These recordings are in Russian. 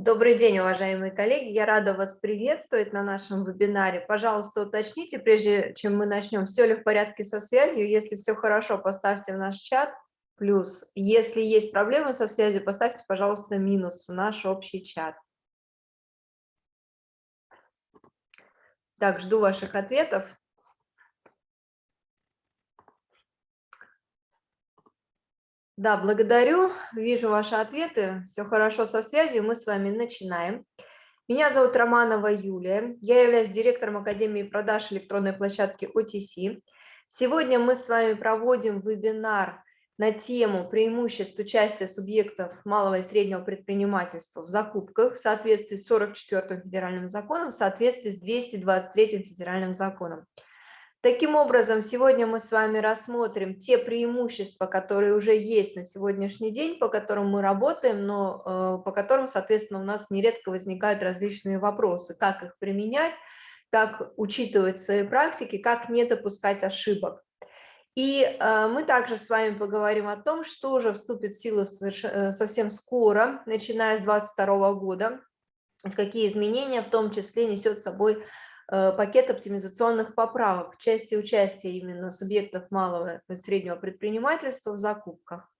Добрый день, уважаемые коллеги. Я рада вас приветствовать на нашем вебинаре. Пожалуйста, уточните, прежде чем мы начнем, все ли в порядке со связью. Если все хорошо, поставьте в наш чат плюс. Если есть проблемы со связью, поставьте, пожалуйста, минус в наш общий чат. Так, жду ваших ответов. Да, благодарю. Вижу ваши ответы. Все хорошо со связью. Мы с вами начинаем. Меня зовут Романова Юлия. Я являюсь директором Академии продаж электронной площадки OTC. Сегодня мы с вами проводим вебинар на тему преимуществ участия субъектов малого и среднего предпринимательства в закупках в соответствии с 44 федеральным законом, в соответствии с 223 федеральным законом. Таким образом, сегодня мы с вами рассмотрим те преимущества, которые уже есть на сегодняшний день, по которым мы работаем, но э, по которым, соответственно, у нас нередко возникают различные вопросы, как их применять, как учитывать свои практики, как не допускать ошибок. И э, мы также с вами поговорим о том, что уже вступит в силу э, совсем скоро, начиная с 2022 года, какие изменения в том числе несет собой пакет оптимизационных поправок в части участия именно субъектов малого и среднего предпринимательства в закупках.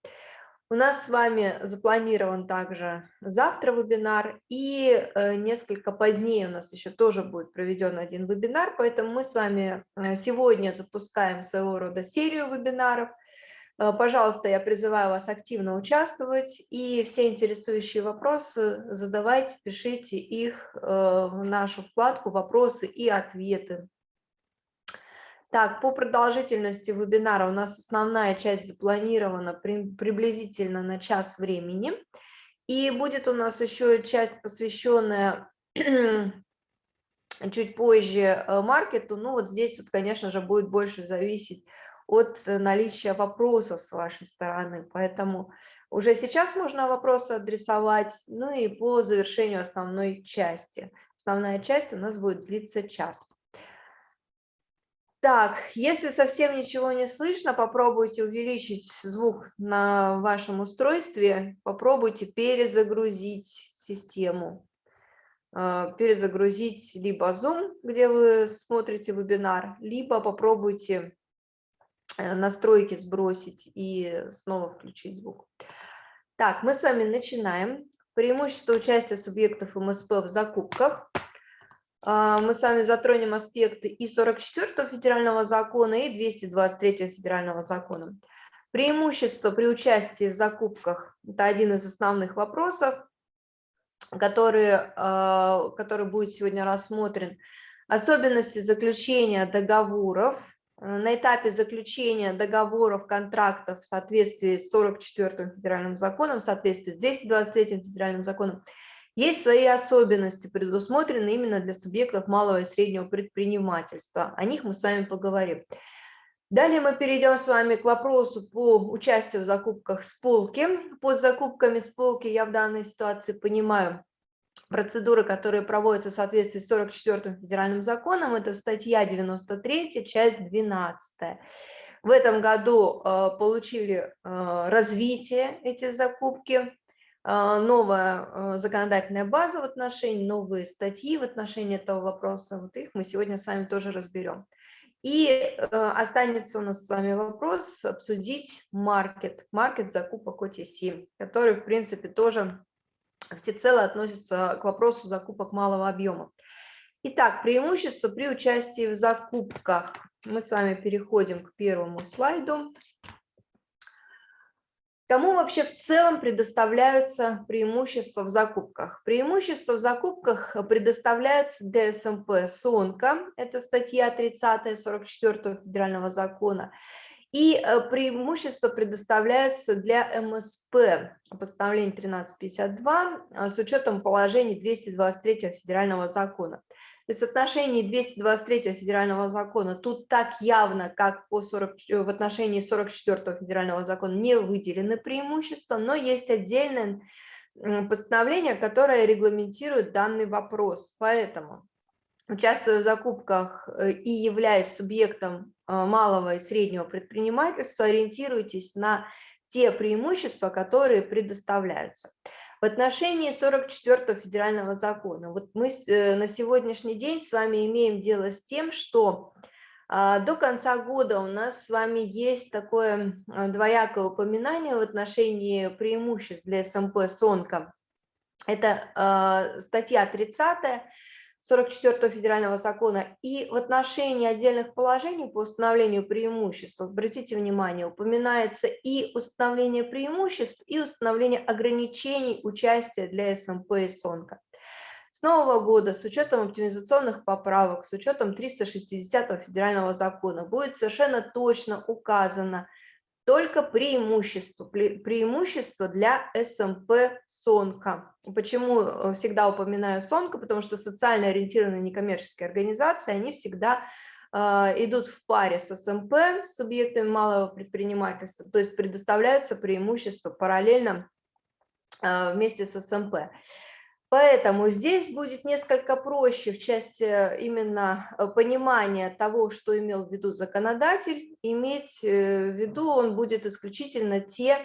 У нас с вами запланирован также завтра вебинар, и э, несколько позднее у нас еще тоже будет проведен один вебинар, поэтому мы с вами э, сегодня запускаем своего рода серию вебинаров – Э, пожалуйста, я призываю вас активно участвовать и все интересующие вопросы задавайте, пишите их э, в нашу вкладку «Вопросы и ответы». Так, по продолжительности вебинара у нас основная часть запланирована приблизительно на час времени. И будет у нас еще часть, посвященная чуть позже э, маркету. Ну вот здесь, вот, конечно же, будет больше зависеть от э, наличия вопросов с вашей стороны. Поэтому уже сейчас можно вопросы адресовать, ну и по завершению основной части. Основная часть у нас будет длиться час. Так, если совсем ничего не слышно, попробуйте увеличить звук на вашем устройстве, попробуйте перезагрузить систему, э, перезагрузить либо Zoom, где вы смотрите вебинар, либо попробуйте настройки сбросить и снова включить звук. Так, мы с вами начинаем. Преимущество участия субъектов МСП в закупках. А, мы с вами затронем аспекты и 44 федерального закона, и 223 федерального закона. Преимущество при участии в закупках – это один из основных вопросов, который, а, который будет сегодня рассмотрен. Особенности заключения договоров – Э, на этапе заключения договоров, контрактов в соответствии с 44 федеральным законом, в соответствии с 223 федеральным законом, есть свои особенности, предусмотренные именно для субъектов малого и среднего предпринимательства. О них мы с вами поговорим. Далее мы перейдем с вами к вопросу по участию в закупках с полки. Под закупками с полки я в данной ситуации понимаю процедуры, которые проводятся в соответствии с 44 федеральным законом, это статья 93, часть 12. В этом году э, получили э, развитие эти закупки, э, новая законодательная база в отношении, новые статьи в отношении этого вопроса. Вот их мы сегодня с вами тоже разберем. И останется у нас с вами вопрос обсудить маркет, маркет закупок OTC, который, в принципе, тоже всецело относится к вопросу закупок малого объема. Итак, преимущества при участии в закупках. Мы с вами переходим к первому слайду. Кому вообще в целом предоставляются преимущества в закупках? Преимущества в закупках предоставляются ДСМП СОНКа, это статья 30 44 федерального закона, и э, преимущество предоставляется для МСП, постановление 1352, э, с учетом положений 223 федерального закона. То есть в отношении 223 федерального закона тут так явно, как по 40, э, в отношении 44 федерального закона не выделены преимущества, но есть отдельное постановление, которое регламентирует данный вопрос. Поэтому участвуя в закупках и являясь субъектом малого и среднего предпринимательства, ориентируйтесь на те преимущества, которые предоставляются. В отношении 44 федерального закона, вот мы э, на сегодняшний день с вами имеем дело с тем, что а, до конца года у нас с вами есть такое а, двоякое упоминание в отношении преимуществ для СМП СОНКа. Это а, статья 30 44 федерального закона и в отношении отдельных положений по установлению преимуществ, обратите внимание, упоминается и установление преимуществ, и установление ограничений участия для СМП и СОНКа. С нового года с учетом оптимизационных поправок, с учетом 360 федерального закона будет совершенно точно указано только преимущество, преимущество для СМП СОНКа. Почему э, всегда упоминаю СОНКа? Потому что социально ориентированные некоммерческие организации, они всегда э, идут в паре с СМП, с субъектами малого предпринимательства, то есть предоставляются преимущества параллельно э, вместе с СМП. Поэтому здесь будет несколько проще в части э, именно э, понимания того, что имел в виду законодатель, иметь э, в виду он будет исключительно те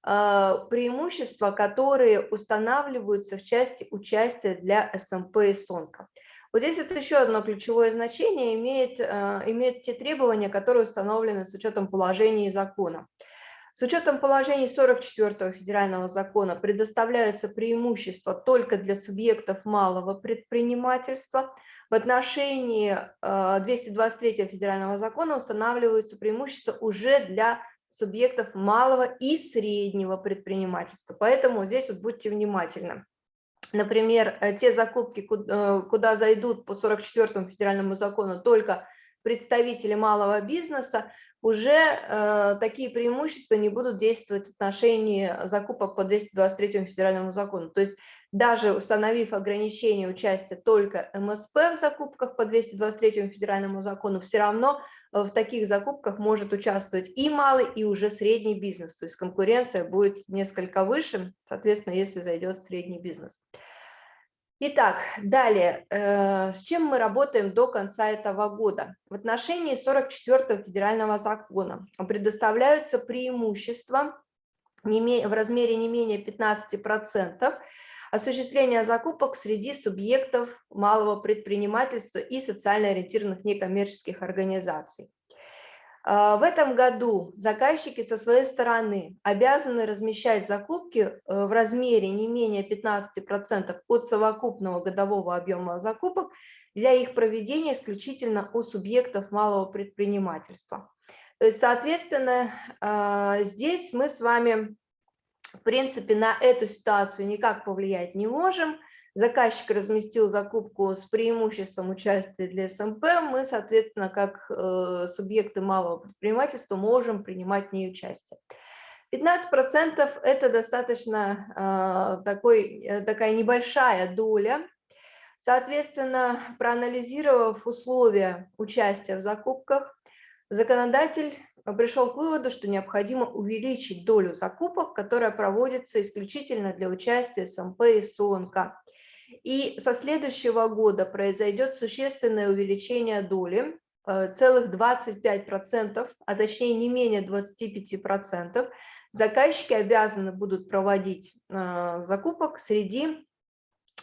преимущества, которые устанавливаются в части участия для СМП и СОНКа. Вот здесь вот еще одно ключевое значение имеет, имеют те требования, которые установлены с учетом положений и закона. С учетом положений 44 федерального закона предоставляются преимущества только для субъектов малого предпринимательства. В отношении 223 э, федерального закона устанавливаются преимущества уже для субъектов малого и среднего предпринимательства. Поэтому здесь вот будьте внимательны. Например, э, те закупки, э, куда зайдут по 44 федеральному закону только представители малого бизнеса, уже э, такие преимущества не будут действовать в отношении закупок по 223 федеральному закону. То есть даже установив ограничение участия только МСП в закупках по 223 федеральному закону, все равно э, в таких закупках может участвовать и малый, и уже средний бизнес. То есть конкуренция будет несколько выше, соответственно, если зайдет средний бизнес. Итак, далее, э, с чем мы работаем до конца этого года? В отношении 44 федерального закона предоставляются преимущества в размере не менее 15% осуществления закупок среди субъектов малого предпринимательства и социально ориентированных некоммерческих организаций. А, в этом году заказчики со своей стороны обязаны размещать закупки э, в размере не менее 15% от совокупного годового объема закупок для их проведения исключительно у субъектов малого предпринимательства. То есть, соответственно, а, здесь мы с вами, в принципе, на эту ситуацию никак повлиять не можем – заказчик разместил закупку с преимуществом участия для СМП, мы, соответственно, как э, субъекты малого предпринимательства можем принимать в ней участие. 15% – это достаточно э, такой, э, такая небольшая доля. Соответственно, проанализировав условия участия в закупках, законодатель пришел к выводу, что необходимо увеличить долю закупок, которая проводится исключительно для участия СМП и СОНК. И со следующего года произойдет существенное увеличение доли, э, целых 25%, а точнее не менее 25%. Заказчики обязаны будут проводить э, закупок среди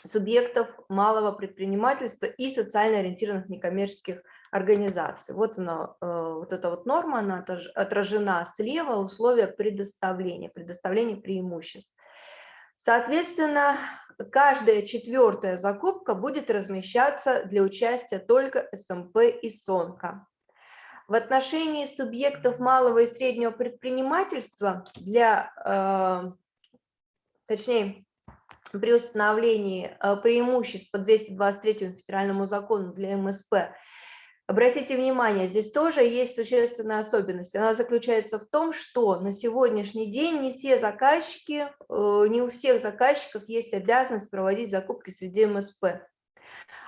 субъектов малого предпринимательства и социально ориентированных некоммерческих организаций. Вот, она, э, вот эта вот норма, она отражена слева, условия предоставления, предоставления преимуществ. Соответственно, каждая четвертая закупка будет размещаться для участия только СМП и СОНКа. В отношении субъектов малого и среднего предпринимательства для, э, точнее, при установлении э, преимуществ по 223 федеральному закону для МСП Обратите внимание, здесь тоже есть существенная особенность. Она заключается в том, что на сегодняшний день не все заказчики, э, не у всех заказчиков есть обязанность проводить закупки среди МСП.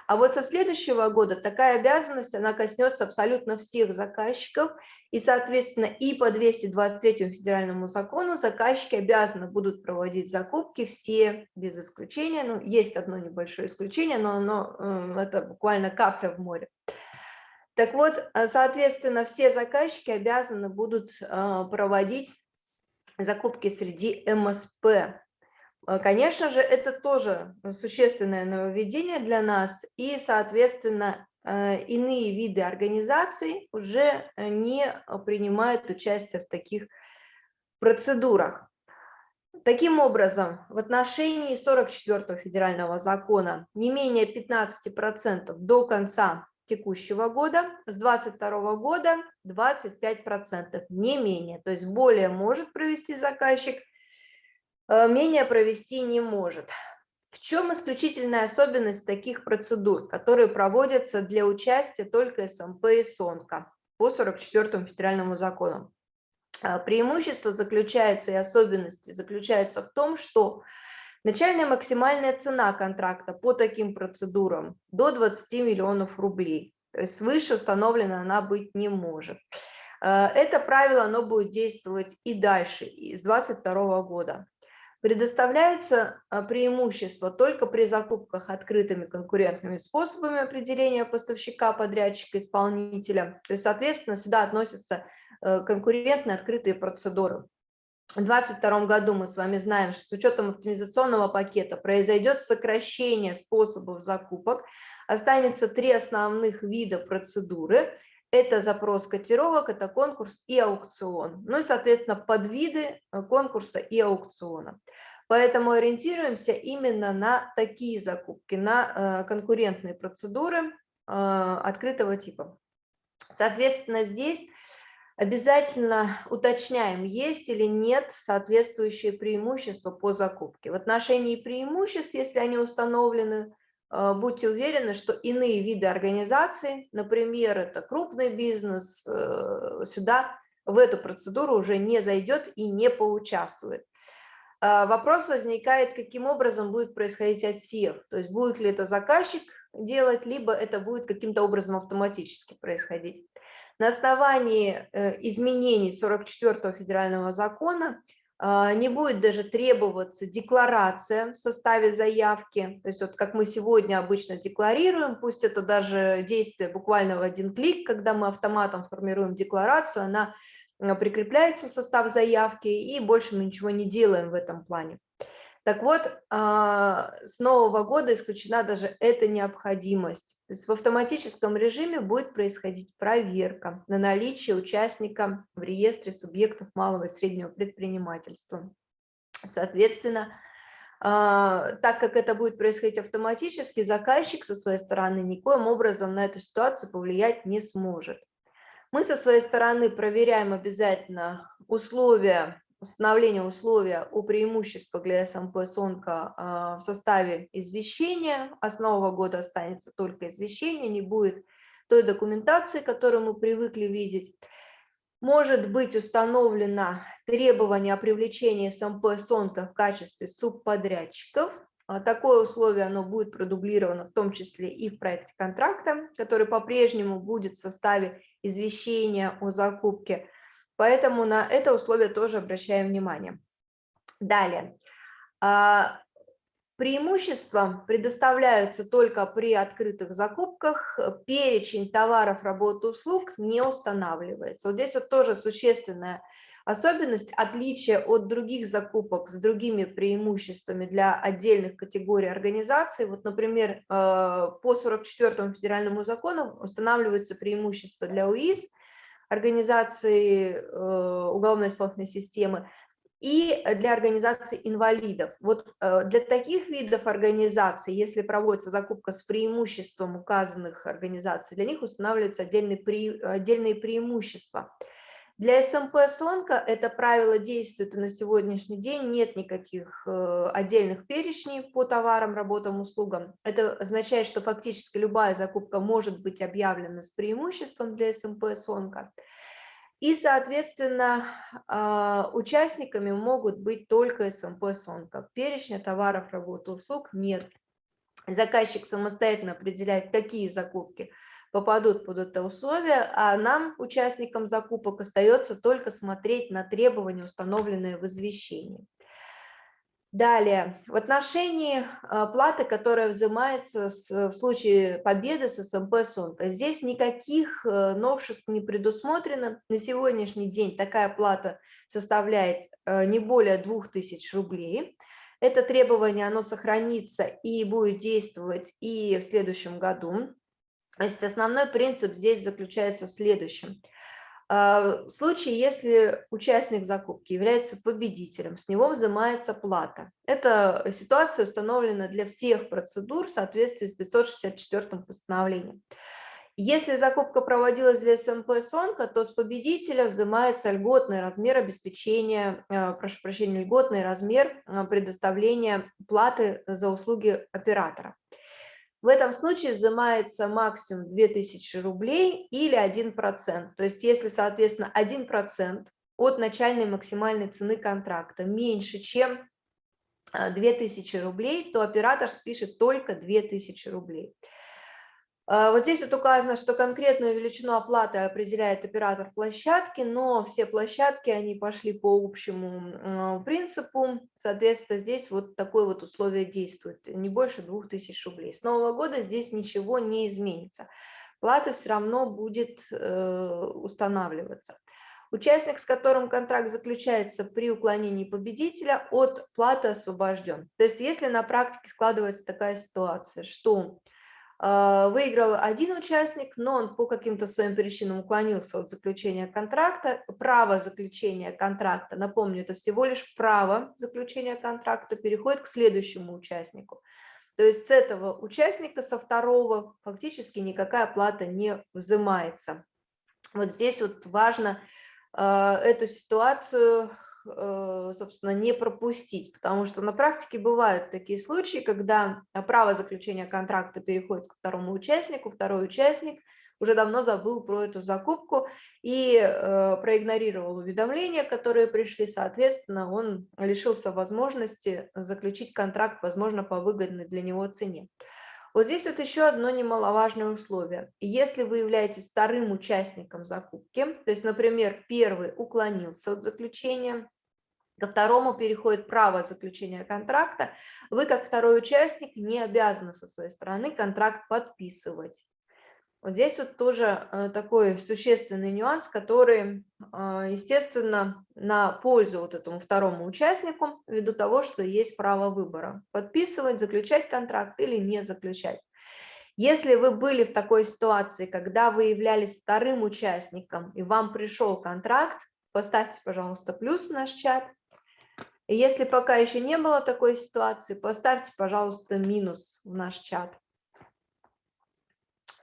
А вот со следующего года такая обязанность, она коснется абсолютно всех заказчиков, и, соответственно, и по 223 федеральному закону заказчики обязаны будут проводить закупки все без исключения. Ну, есть одно небольшое исключение, но оно, э, это буквально капля в море. Так вот, э, соответственно, все заказчики обязаны будут э, проводить закупки среди МСП. Э, конечно же, это тоже существенное нововведение для нас, и, соответственно, э, иные виды организаций уже не принимают участие в таких процедурах. Таким образом, в отношении 44 федерального закона не менее 15% до конца текущего года, с 2022 года 25%, не менее. То есть более может провести заказчик, э, менее провести не может. В чем исключительная особенность таких процедур, которые проводятся для участия только СМП и СОНКа по 44 федеральному закону? А, преимущество заключается и особенности заключаются в том, что начальная максимальная цена контракта по таким процедурам до 20 миллионов рублей. То есть свыше установлена она быть не может. А, это правило оно будет действовать и дальше, и с 2022 года. Предоставляется а, преимущество только при закупках открытыми конкурентными способами определения поставщика, подрядчика, исполнителя. То есть, соответственно, сюда относятся Э, конкурентные открытые процедуры. В 2022 году мы с вами знаем, что с учетом оптимизационного пакета произойдет сокращение способов закупок, останется три основных вида процедуры. Это запрос котировок, это конкурс и аукцион. Ну и, соответственно, подвиды э, конкурса и аукциона. Поэтому ориентируемся именно на такие закупки, на э, конкурентные процедуры открытого типа. Соответственно, здесь обязательно уточняем, есть или нет соответствующие преимущества по закупке. В отношении преимуществ, если они установлены, э, будьте уверены, что иные виды организаций, например, это крупный бизнес, э, сюда в эту процедуру уже не зайдет и не поучаствует. Э, вопрос возникает, каким образом будет происходить отсев, то есть будет ли это заказчик делать, либо это будет каким-то образом автоматически происходить. На основании э, изменений 44 федерального закона а, не будет даже требоваться декларация в составе заявки. То есть вот как мы сегодня обычно декларируем, пусть это даже действие буквально в один клик, когда мы автоматом формируем декларацию, она прикрепляется в состав заявки и больше мы ничего не делаем в этом плане. Так вот, а, с нового года исключена даже эта необходимость. То есть в автоматическом режиме будет происходить проверка на наличие участника в реестре субъектов малого и среднего предпринимательства. Соответственно, а, так как это будет происходить автоматически, заказчик со своей стороны никоим образом на эту ситуацию повлиять не сможет. Мы со своей стороны проверяем обязательно условия установление условия о преимуществах для СМП СОНКа а, в составе извещения. Основа года останется только извещение, не будет той документации, которую мы привыкли видеть. Может быть установлено требование о привлечении СМП СОНКа в качестве субподрядчиков. А, такое условие оно будет продублировано в том числе и в проекте контракта, который по-прежнему будет в составе извещения о закупке Поэтому на это условие тоже обращаем внимание. Далее. А, преимущества предоставляются только при открытых закупках, перечень товаров, работ, услуг не устанавливается. Вот здесь вот тоже существенная особенность, отличие от других закупок с другими преимуществами для отдельных категорий организаций. Вот, например, э, по 44 федеральному закону устанавливаются преимущества для УИС – организации э, уголовно-исполнительной системы и для организации инвалидов. Вот э, для таких видов организаций, если проводится закупка с преимуществом указанных организаций, для них устанавливаются отдельные, пре, отдельные преимущества. Для СМП СОНКа это правило действует и на сегодняшний день, нет никаких э, отдельных перечней по товарам, работам, услугам. Это означает, что фактически любая закупка может быть объявлена с преимуществом для СМП СОНКа. И, соответственно, а, участниками могут быть только СМП СОНКа. Перечня товаров, работ, услуг нет. Заказчик самостоятельно определяет, какие закупки – попадут под это условие, а нам, участникам закупок, остается только смотреть на требования, установленные в извещении. Далее, в отношении а, платы, которая взимается в случае победы с СМП СОНКа, здесь никаких э, новшеств не предусмотрено. На сегодняшний день такая плата составляет э, не более 2000 рублей. Это требование, оно сохранится и будет действовать и в следующем году. То есть основной принцип здесь заключается в следующем. А, в случае, если участник закупки является победителем, с него взимается плата. Эта ситуация установлена для всех процедур в соответствии с 564 постановлением. Если закупка проводилась для СМП СОНКа, то с победителя взимается льготный размер обеспечения, э, прошу прощения, льготный размер э, предоставления платы за услуги оператора. В этом случае взимается максимум 2000 рублей или 1%. То есть если, соответственно, 1% от начальной максимальной цены контракта меньше, чем 2000 э, рублей, то оператор спишет только 2000 рублей. А, вот здесь вот указано, что конкретную величину оплаты определяет оператор площадки, но все площадки, они пошли по общему принципу, соответственно, здесь вот такое вот условие действует, не больше 2000 рублей. С нового года здесь ничего не изменится, плата все равно будет э, устанавливаться. Участник, с которым контракт заключается при уклонении победителя, от платы освобожден. То есть если на практике складывается такая ситуация, что а, выиграл один участник, но он по каким-то своим причинам уклонился от заключения контракта. Право заключения контракта, напомню, это всего лишь право заключения контракта, переходит к следующему участнику. То есть с этого участника, со второго, фактически никакая плата не взимается. Вот здесь вот важно э, эту ситуацию собственно, не пропустить, потому что на практике бывают такие случаи, когда право заключения контракта переходит к второму участнику, второй участник уже давно забыл про эту закупку и э, проигнорировал уведомления, которые пришли, соответственно, он лишился возможности заключить контракт, возможно, по выгодной для него цене. Вот здесь вот еще одно немаловажное условие. Если вы являетесь вторым участником закупки, то есть, например, первый уклонился от заключения, ко второму переходит право заключения контракта, вы как второй участник не обязаны со своей стороны контракт подписывать. Вот здесь вот тоже э, такой существенный нюанс, который, э, естественно, на пользу вот этому второму участнику, ввиду того, что есть право выбора, подписывать, заключать контракт или не заключать. Если вы были в такой ситуации, когда вы являлись вторым участником и вам пришел контракт, поставьте, пожалуйста, плюс в наш чат. Если пока еще не было такой ситуации, поставьте, пожалуйста, минус в наш чат.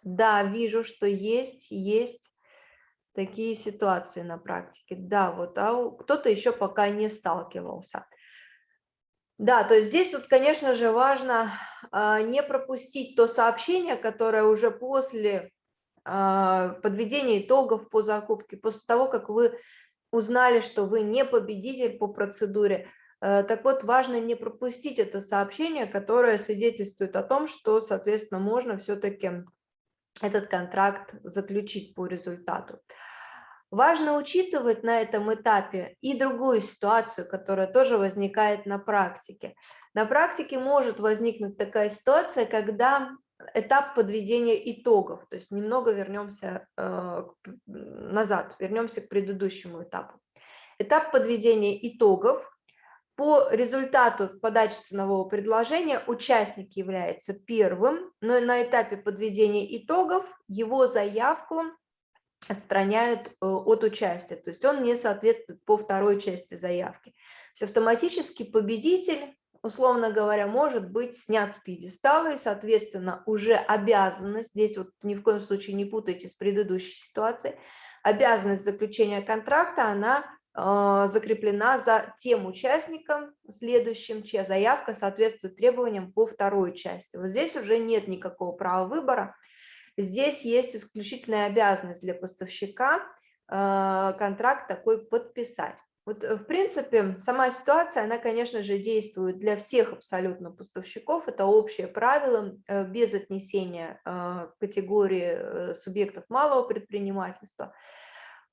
Да, вижу, что есть, есть такие ситуации на практике. Да, вот, а кто-то еще пока не сталкивался. Да, то есть здесь вот, конечно же, важно а, не пропустить то сообщение, которое уже после а, подведения итогов по закупке, после того, как вы узнали, что вы не победитель по процедуре. Э, так вот, важно не пропустить это сообщение, которое свидетельствует о том, что, соответственно, можно все-таки этот контракт заключить по результату. Важно учитывать на этом этапе и другую ситуацию, которая тоже возникает на практике. На практике может возникнуть такая ситуация, когда этап подведения итогов, то есть немного вернемся э, назад, вернемся к предыдущему этапу. Этап подведения итогов. По результату подачи ценового предложения участник является первым, но на этапе подведения итогов его заявку отстраняют э, от участия, то есть он не соответствует по второй части заявки. То есть автоматически победитель условно говоря, может быть снят с пьедестала, и, соответственно, уже обязанность, здесь вот ни в коем случае не путайте с предыдущей ситуацией, обязанность заключения контракта, она э, закреплена за тем участником следующим, чья заявка соответствует требованиям по второй части. Вот здесь уже нет никакого права выбора, здесь есть исключительная обязанность для поставщика э, контракт такой подписать. Вот, э, в принципе, сама ситуация, она, конечно же, действует для всех абсолютно поставщиков. Это общее правило, э, без отнесения э, категории субъектов малого предпринимательства.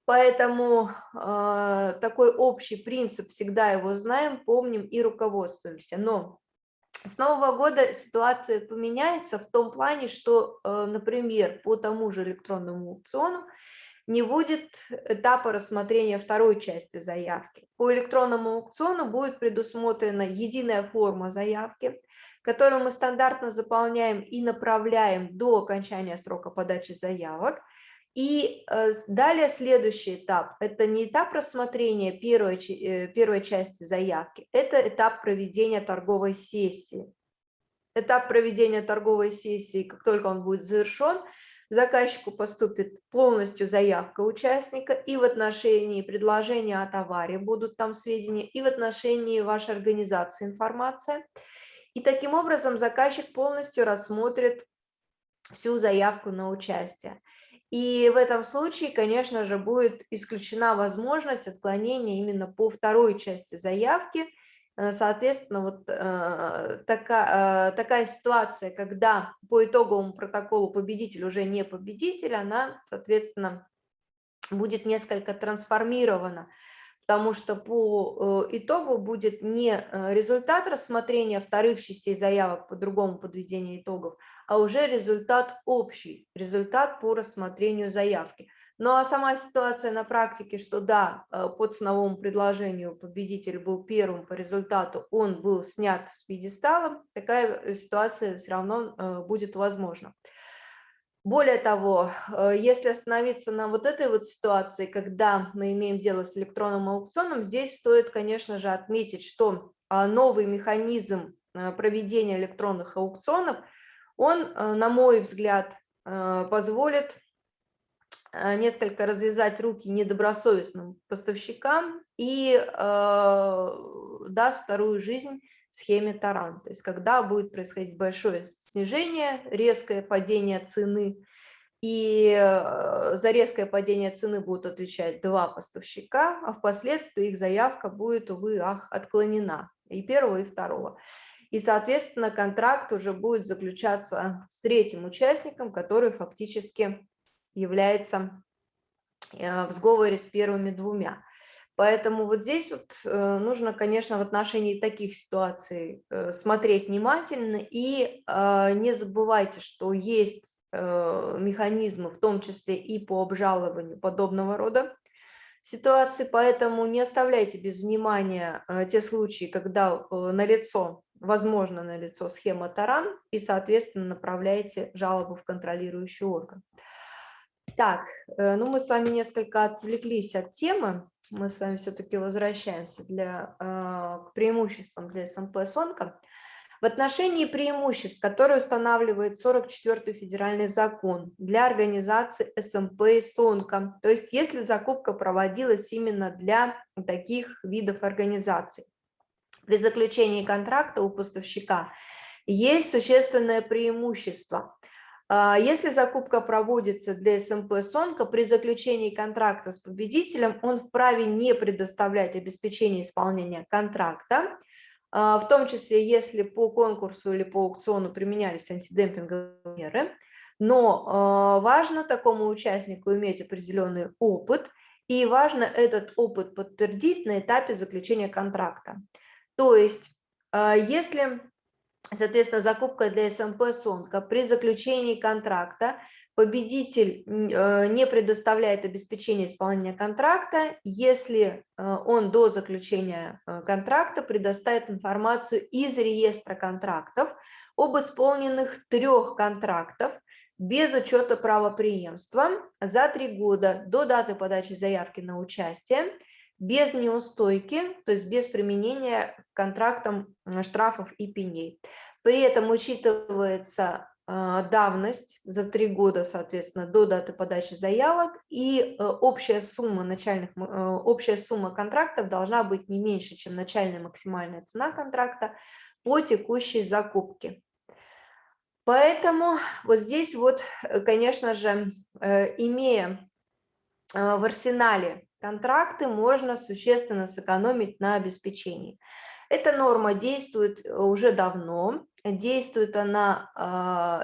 Поэтому такой общий принцип, всегда его знаем, помним и руководствуемся. Но с Нового года ситуация поменяется в том плане, что, например, по тому же электронному аукциону не будет этапа рассмотрения второй части заявки. По электронному аукциону будет предусмотрена единая форма заявки, которую мы стандартно заполняем и направляем до окончания срока подачи заявок. И э, далее следующий этап – это не этап рассмотрения первой, э, первой части заявки, это этап проведения торговой сессии. Этап проведения торговой сессии, как только он будет завершен, заказчику поступит полностью заявка участника, и в отношении предложения о товаре будут там сведения, и в отношении вашей организации информация. И таким образом заказчик полностью рассмотрит всю заявку на участие. И в этом случае, конечно же, будет исключена возможность отклонения именно по второй части заявки. Э, соответственно, вот э, такая, э, такая ситуация, когда по итоговому протоколу победитель уже не победитель, она, соответственно, будет несколько трансформирована потому что по итогу будет не результат рассмотрения вторых частей заявок по другому подведению итогов, а уже результат общий, результат по рассмотрению заявки. Ну а сама ситуация на практике, что да, э, по ценовому предложению победитель был первым по результату, он был снят с пьедестала, такая ситуация все равно будет возможна. Более того, э, если остановиться на вот этой вот ситуации, когда мы имеем дело с электронным аукционом, здесь стоит, конечно же, отметить, что а, новый механизм э, проведения электронных аукционов, он, э, на мой взгляд, позволит несколько развязать руки недобросовестным поставщикам и даст вторую жизнь схеме Таран. То есть когда будет происходить большое снижение, резкое падение цены, и э, за резкое падение цены будут отвечать два поставщика, а впоследствии их заявка будет, увы, ах, отклонена, и первого, и второго. И, соответственно, контракт уже будет заключаться с третьим участником, который фактически является э, в сговоре с первыми двумя. Поэтому вот здесь вот э, нужно, конечно, в отношении таких ситуаций э, смотреть внимательно и не забывайте, что есть механизмы, в том числе и по обжалованию подобного рода ситуации, поэтому не оставляйте без внимания те случаи, когда налицо, возможно, налицо схема Таран, и, соответственно, направляете жалобу в контролирующий орган. Так, ну мы с вами несколько отвлеклись от темы мы с вами все-таки возвращаемся для, а, к преимуществам для СМП «Сонка». В отношении преимуществ, которые устанавливает 44-й федеральный закон для организации СМП и СОНКа, то есть если закупка проводилась именно для таких видов организаций, при заключении контракта у поставщика есть существенное преимущество. А, если закупка проводится для СМП «Сонка», при заключении контракта с победителем он вправе не предоставлять обеспечение исполнения контракта, а, в том числе если по конкурсу или по аукциону применялись антидемпинговые меры. Но а, важно такому участнику иметь определенный опыт, и важно этот опыт подтвердить на этапе заключения контракта. То есть, если соответственно, закупка для СМП «Сонка». При заключении контракта победитель э, не предоставляет обеспечение исполнения контракта, если э, он до заключения э, контракта предоставит информацию из реестра контрактов об исполненных трех контрактов без учета правоприемства за три года до даты подачи заявки на участие, без неустойки, то есть без применения контрактам штрафов и пеней. При этом учитывается а, давность за три года, соответственно, до даты подачи заявок, и э, общая сумма начальных, э, общая сумма контрактов должна быть не меньше, чем начальная максимальная цена контракта по текущей закупке. Поэтому вот здесь вот, э, конечно же, имея в арсенале контракты можно существенно сэкономить на обеспечении. Эта норма действует э, уже давно, действует она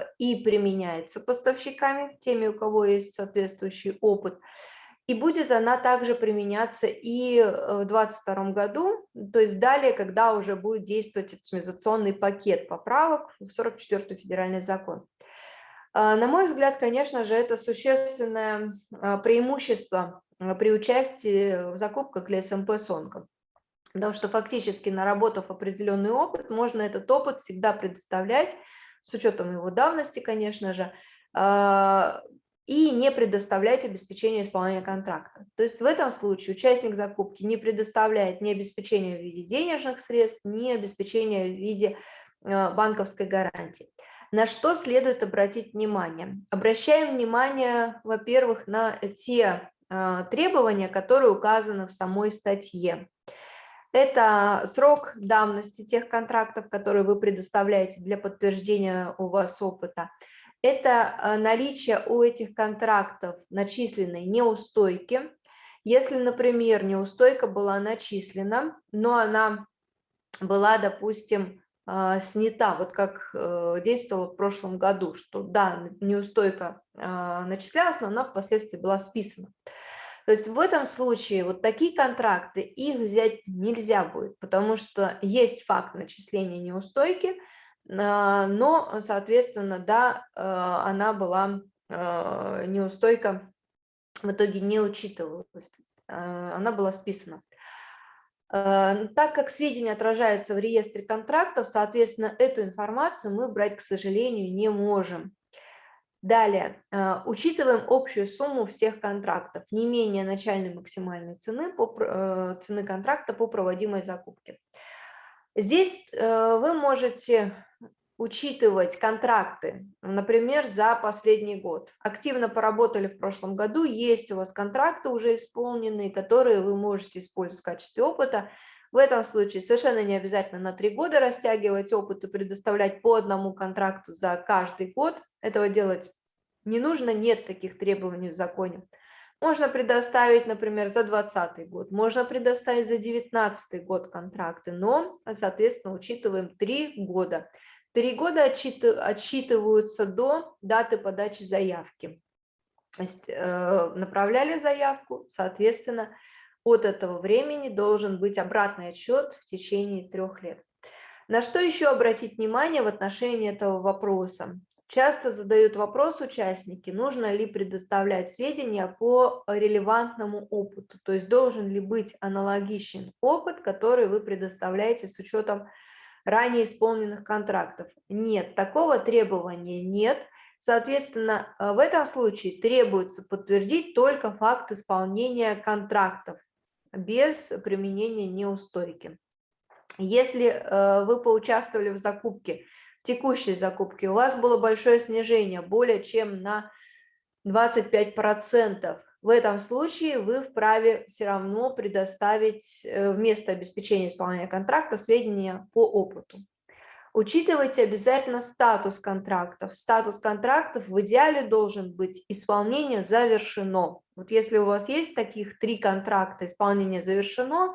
э, и применяется поставщиками, теми, у кого есть соответствующий опыт, и будет она также применяться и в 2022 году, то есть далее, когда уже будет действовать оптимизационный пакет поправок в 44 федеральный закон. На мой взгляд, конечно же, это существенное преимущество при участии в закупках для СМП Сонка. Потому что фактически, наработав определенный опыт, можно этот опыт всегда предоставлять, с учетом его давности, конечно же, и не предоставлять обеспечение исполнения контракта. То есть в этом случае участник закупки не предоставляет ни обеспечения в виде денежных средств, ни обеспечения в виде банковской гарантии. На что следует обратить внимание? Обращаем внимание, во-первых, на те а, требования, которые указаны в самой статье. Это срок давности тех контрактов, которые вы предоставляете для подтверждения у вас опыта. Это а, наличие у этих контрактов начисленной неустойки. Если, например, неустойка была начислена, но она была, допустим, а, снята, вот как э, действовала в прошлом году, что да, неустойка а, начислялась, но она впоследствии была списана. То есть в этом случае вот такие контракты, их взять нельзя будет, потому что есть факт начисления неустойки, а, но, соответственно, да, она была, неустойка в итоге не учитывалась, она была списана. Э, так как сведения отражаются в реестре контрактов, соответственно, эту информацию мы брать, к сожалению, не можем. Далее, э, учитываем общую сумму всех контрактов, не менее начальной максимальной цены, по, э, цены контракта по проводимой закупке. Здесь вы можете учитывать контракты, например, за последний год. Активно поработали в прошлом году, есть у вас контракты уже исполненные, которые вы можете использовать в качестве опыта. В этом случае совершенно не обязательно на три года растягивать опыт и предоставлять по одному контракту за каждый год. Этого делать не нужно, нет таких требований в законе. Можно предоставить, например, за 2020 год, можно предоставить за 2019 год контракты, но, соответственно, учитываем три года. Три года отсчитываются до даты подачи заявки. То есть э, направляли заявку, соответственно, от этого времени должен быть обратный отчет в течение трех лет. На что еще обратить внимание в отношении этого вопроса? Часто задают вопрос участники, нужно ли предоставлять сведения по релевантному опыту, то есть должен ли быть аналогичен опыт, который вы предоставляете с учетом ранее исполненных контрактов. Нет, такого требования нет. Соответственно, э, в этом случае требуется подтвердить только факт исполнения контрактов без применения неустойки. Если э, вы поучаствовали в закупке, текущей закупке, у вас было большое снижение, более чем на 25%, в этом случае вы вправе все равно предоставить э, вместо обеспечения исполнения контракта сведения по опыту. Учитывайте обязательно статус контрактов. Статус контрактов в идеале должен быть исполнение завершено. Вот если у вас есть таких три контракта, исполнение завершено,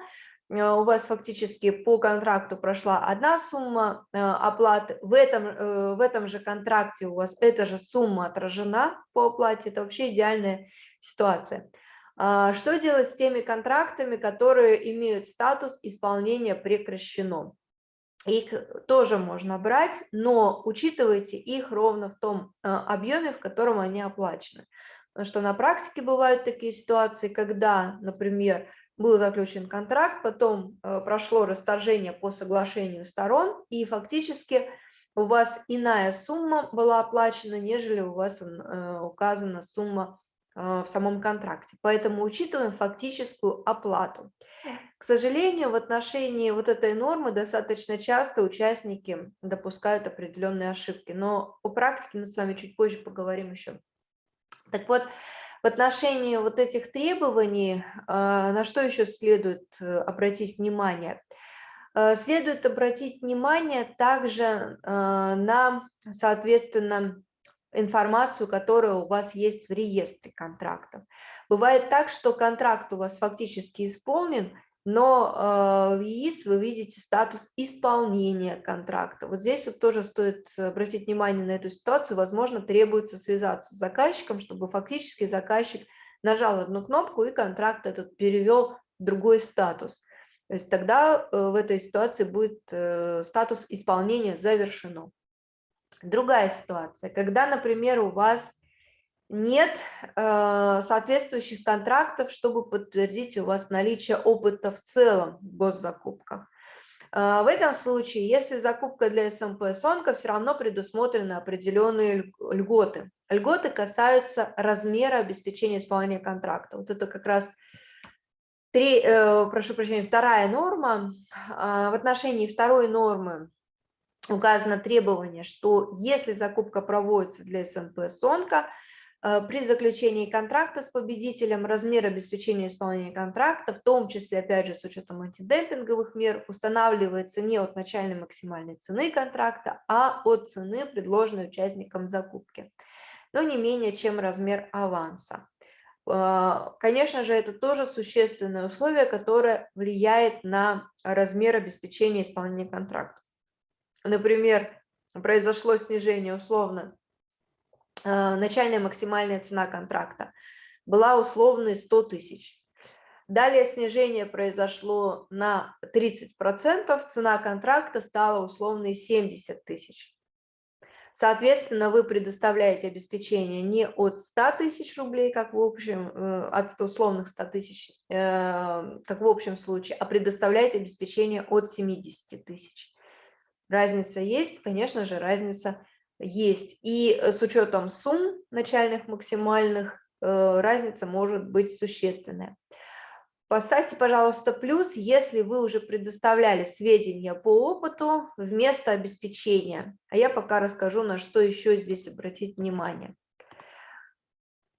э, у вас фактически по контракту прошла одна сумма э, оплаты, в этом, в этом же контракте у вас эта же сумма отражена по оплате, это вообще идеальная ситуация. А, что делать с теми контрактами, которые имеют статус исполнения прекращено? Их тоже можно брать, но учитывайте их ровно в том а, объеме, в котором они оплачены. Потому что на практике бывают такие ситуации, когда, например, был заключен контракт, потом а, прошло расторжение по соглашению сторон, и фактически у вас иная сумма была оплачена, нежели у вас указана сумма в самом контракте. Поэтому учитываем фактическую оплату. К сожалению, в отношении вот этой нормы достаточно часто участники допускают определенные ошибки, но о практике мы с вами чуть позже поговорим еще. Так вот, в отношении вот этих требований, а, на что еще следует э, обратить внимание? Э, следует обратить внимание также а, на, соответственно, информацию, которая у вас есть в реестре контрактов. Бывает так, что контракт у вас фактически исполнен, но э, в ЕИС вы видите статус исполнения контракта. Вот здесь вот тоже стоит обратить внимание на эту ситуацию. Возможно, требуется связаться с заказчиком, чтобы фактически заказчик нажал одну кнопку и контракт этот перевел в другой статус. То есть тогда э, в этой ситуации будет э, статус исполнения завершено. Другая ситуация, когда, например, у вас нет э, соответствующих контрактов, чтобы подтвердить у вас наличие опыта в целом в госзакупках. Э, в этом случае, если закупка для СМП СОНКа, все равно предусмотрены определенные льготы. Льготы касаются размера обеспечения исполнения контракта. Вот это как раз три, э, прошу прощения, вторая норма. Э, в отношении второй нормы указано требование, что если закупка проводится для СМП СОНКа, Э, при заключении контракта с победителем размер обеспечения исполнения контракта, в том числе, опять же, с учетом антидемпинговых мер, устанавливается не от начальной максимальной цены контракта, а от цены, предложенной участникам закупки, но не менее, чем размер аванса. Э, конечно же, это тоже существенное условие, которое влияет на размер обеспечения исполнения контракта. Например, произошло снижение условно Э, начальная максимальная цена контракта была условной 100 тысяч. Далее снижение произошло на 30%, цена контракта стала условной 70 тысяч. Соответственно, вы предоставляете обеспечение не от 100 тысяч рублей, как в общем, э, от условных 100 тысяч, э, как в общем случае, а предоставляете обеспечение от 70 тысяч. Разница есть, конечно же, разница есть. И э, с учетом сумм начальных максимальных э, разница может быть существенная. Поставьте, пожалуйста, плюс, если вы уже предоставляли сведения по опыту вместо обеспечения. А я пока расскажу, на что еще здесь обратить внимание.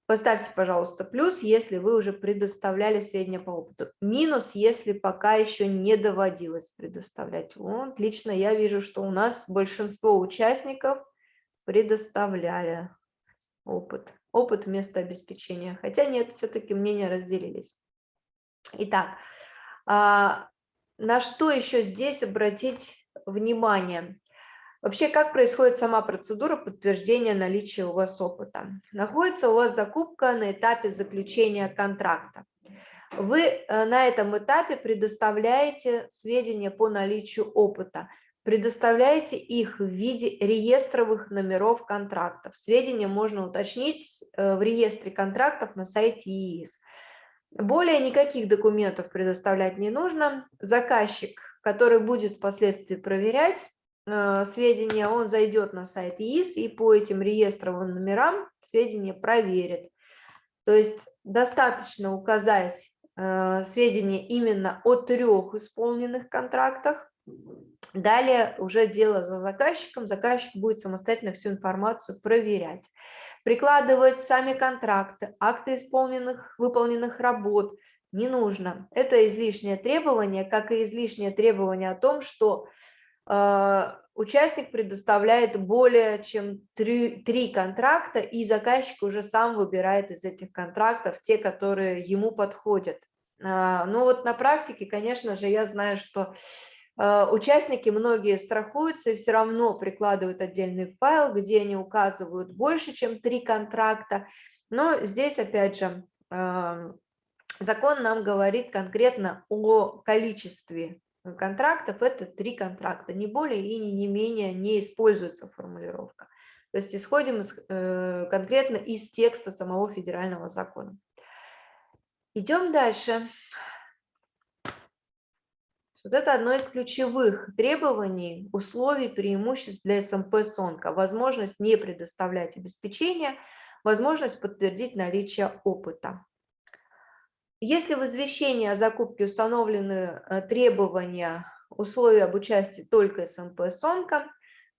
Поставьте, пожалуйста, плюс, если вы уже предоставляли сведения по опыту. Минус, если пока еще не доводилось предоставлять. Вот, лично я вижу, что у нас большинство участников предоставляли опыт. Опыт вместо обеспечения. Хотя нет, все-таки мнения разделились. Итак, а, на что еще здесь обратить внимание? Вообще, как происходит сама процедура подтверждения наличия у вас опыта? Находится у вас закупка на этапе заключения контракта. Вы э, на этом этапе предоставляете сведения по наличию опыта предоставляете их в виде реестровых номеров контрактов. Сведения можно уточнить э, в реестре контрактов на сайте ИИС. Более никаких документов предоставлять не нужно. Заказчик, который будет впоследствии проверять сведения, он зайдет на сайт ИИС и по этим реестровым номерам сведения проверит. То есть достаточно указать э, сведения именно о трех исполненных контрактах, Далее уже дело за заказчиком, заказчик будет самостоятельно всю информацию проверять. Прикладывать сами контракты, акты исполненных, выполненных работ не нужно. Это излишнее требование, как и излишнее требование о том, что э, участник предоставляет более чем три, три контракта, и заказчик уже сам выбирает из этих контрактов те, которые ему подходят. Э, ну вот на практике, конечно же, я знаю, что Э, участники многие страхуются и все равно прикладывают отдельный файл, где они указывают больше, чем три контракта. Но здесь, опять же, закон нам говорит конкретно о количестве контрактов. Это три контракта, не более и не менее не используется формулировка. То есть исходим из, э, конкретно из текста самого федерального закона. Идем дальше. Вот это одно из ключевых требований, условий, преимуществ для СМП СОНКа. Возможность не предоставлять обеспечение, возможность подтвердить наличие опыта. Если в извещении о закупке установлены э, требования, условия об участии только СМП СОНКа,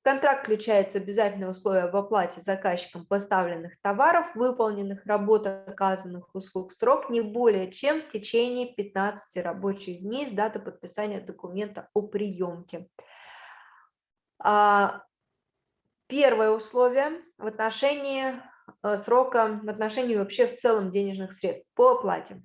контракт включается обязательное условие об оплате заказчиком поставленных товаров, выполненных работ, оказанных услуг, срок не более чем в течение 15 рабочих дней с даты подписания документа о приемке. А, первое условие в отношении э, срока, в отношении вообще в целом денежных средств по оплате.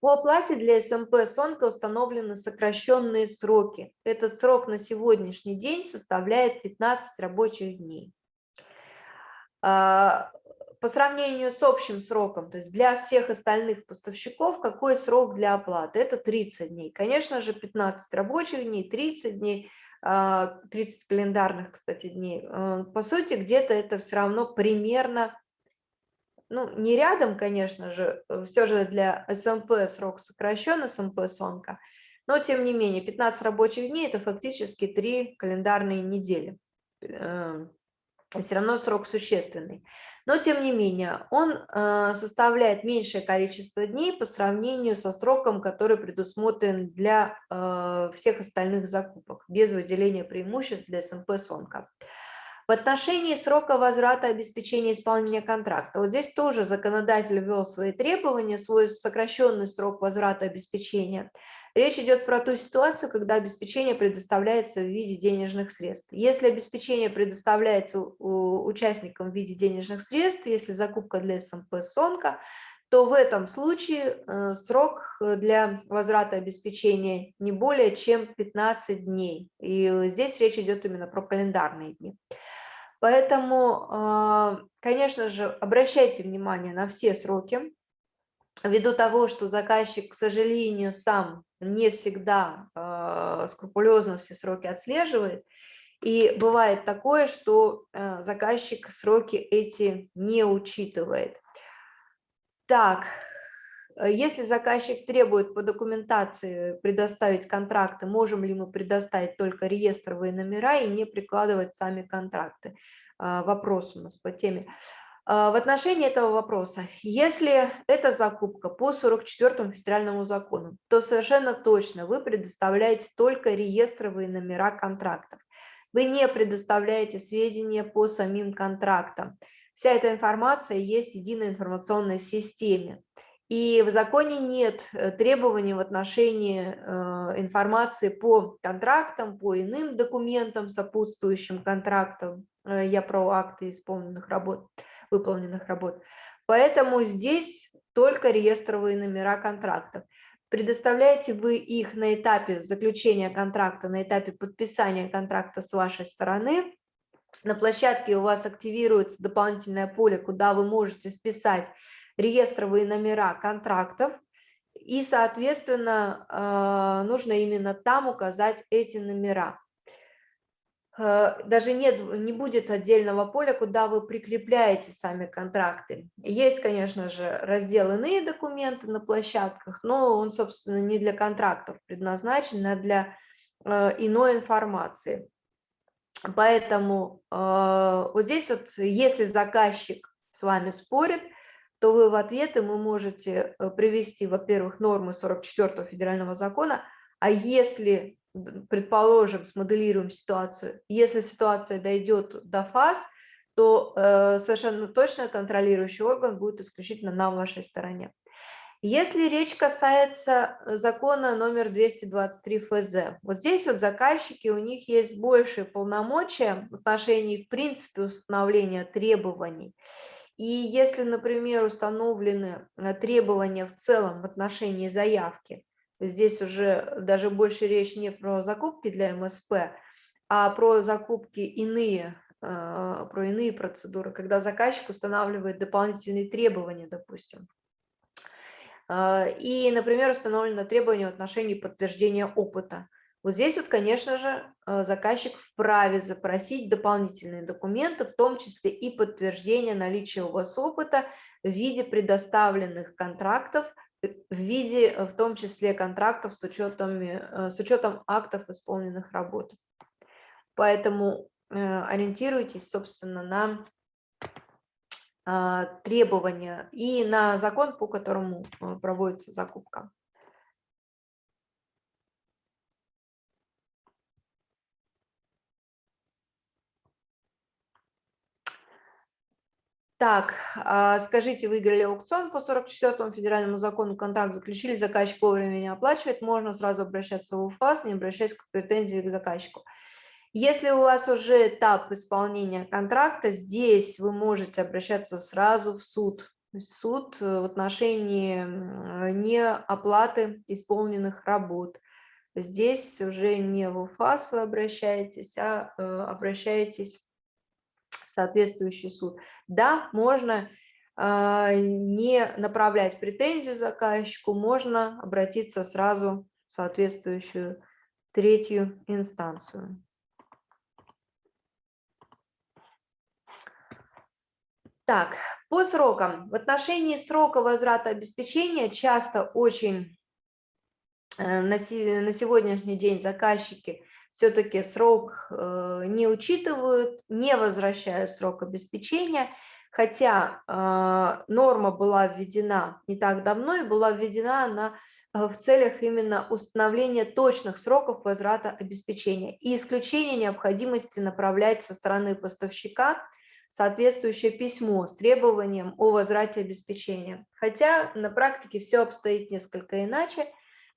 По оплате для СМП СОНКа установлены сокращенные сроки. Этот срок на сегодняшний день составляет 15 рабочих дней. А, по сравнению с общим сроком, то есть для всех остальных поставщиков, какой срок для оплаты? Это 30 дней. Конечно же, 15 рабочих дней, 30 дней 30 календарных, кстати, дней. По сути, где-то это все равно примерно ну, не рядом, конечно же, э, все же для СМП срок сокращен, СМП сонка, но тем не менее 15 рабочих дней – это фактически 3 календарные недели. Эм, все равно срок существенный. Но тем не менее, он э, составляет меньшее количество дней по сравнению со сроком, который предусмотрен для э, всех остальных закупок, без выделения преимуществ для СМП сонка. В отношении срока возврата обеспечения исполнения контракта, вот здесь тоже законодатель ввел свои требования, свой сокращенный срок возврата обеспечения. Речь идет про ту ситуацию, когда обеспечение предоставляется в виде денежных средств. Если обеспечение предоставляется участникам в виде денежных средств, если закупка для СМП СОНКа, то в этом случае э, срок для возврата обеспечения не более чем 15 дней. И здесь речь идет именно про календарные дни. Поэтому, а, конечно же, обращайте внимание на все сроки, ввиду того, что заказчик, к сожалению, сам не всегда а, скрупулезно все сроки отслеживает, и бывает такое, что э, заказчик сроки эти не учитывает. Так, Э, если заказчик требует по документации предоставить контракты, можем ли мы предоставить только реестровые номера и не прикладывать сами контракты? А, вопрос у нас по теме. А, в отношении этого вопроса, если это закупка по 44 федеральному закону, то совершенно точно вы предоставляете только реестровые номера контрактов. Вы не предоставляете сведения по самим контрактам. Вся эта информация есть в единой информационной системе. И в законе нет э, требований в отношении э, информации по контрактам, по иным документам, сопутствующим контрактам. Э, я про акты исполненных работ, выполненных работ. Поэтому здесь только реестровые номера контрактов. Предоставляете вы их на этапе заключения контракта, на этапе подписания контракта с вашей стороны. На площадке у вас активируется дополнительное поле, куда вы можете вписать реестровые номера контрактов, и, соответственно, э, нужно именно там указать эти номера. Э, даже нет, не будет отдельного поля, куда вы прикрепляете сами контракты. Есть, конечно же, раздел «Иные документы» на площадках, но он, собственно, не для контрактов предназначен, а для э, иной информации. Поэтому вот здесь вот, если заказчик с вами спорит – то вы в ответы мы можете э, привести, во-первых, нормы 44 федерального закона, а если, предположим, смоделируем ситуацию, если ситуация дойдет до фаз, то э, совершенно точно контролирующий орган будет исключительно на вашей стороне. Если речь касается закона номер 223 ФЗ, вот здесь вот заказчики, у них есть большие полномочия в отношении, в принципе, установления требований. И если, например, установлены э, требования в целом в отношении заявки, здесь уже даже больше речь не про закупки для МСП, а про закупки иные, э, про иные процедуры, когда заказчик устанавливает дополнительные требования, допустим. Э, и, например, установлено требование в отношении подтверждения опыта. Вот здесь вот, конечно же, э, заказчик вправе запросить дополнительные документы, в том числе и подтверждение наличия у вас опыта в виде предоставленных контрактов, э, в виде, э, в том числе, контрактов с учетом, с учетом актов исполненных работ. Поэтому ориентируйтесь, собственно, на требования и на закон, по которому проводится закупка. Так, а, скажите, выиграли аукцион по 44 федеральному закону, контракт заключили, заказчик вовремя не оплачивает, можно сразу обращаться в УФАС, не обращаясь к претензии к заказчику. Если у вас уже этап исполнения контракта, здесь вы можете обращаться сразу в суд. Суд э, в отношении неоплаты исполненных работ. Здесь уже не в УФАС вы обращаетесь, а э, обращаетесь соответствующий суд. Да, можно а, не направлять претензию заказчику, можно обратиться сразу в соответствующую третью инстанцию. Так, по срокам. В отношении срока возврата обеспечения часто очень э, на сегодняшний день заказчики все-таки срок э, не учитывают, не возвращают срок обеспечения, хотя э, норма была введена не так давно и была введена она в целях именно установления точных сроков возврата обеспечения и исключения необходимости направлять со стороны поставщика соответствующее письмо с требованием о возврате обеспечения. Хотя на практике все обстоит несколько иначе,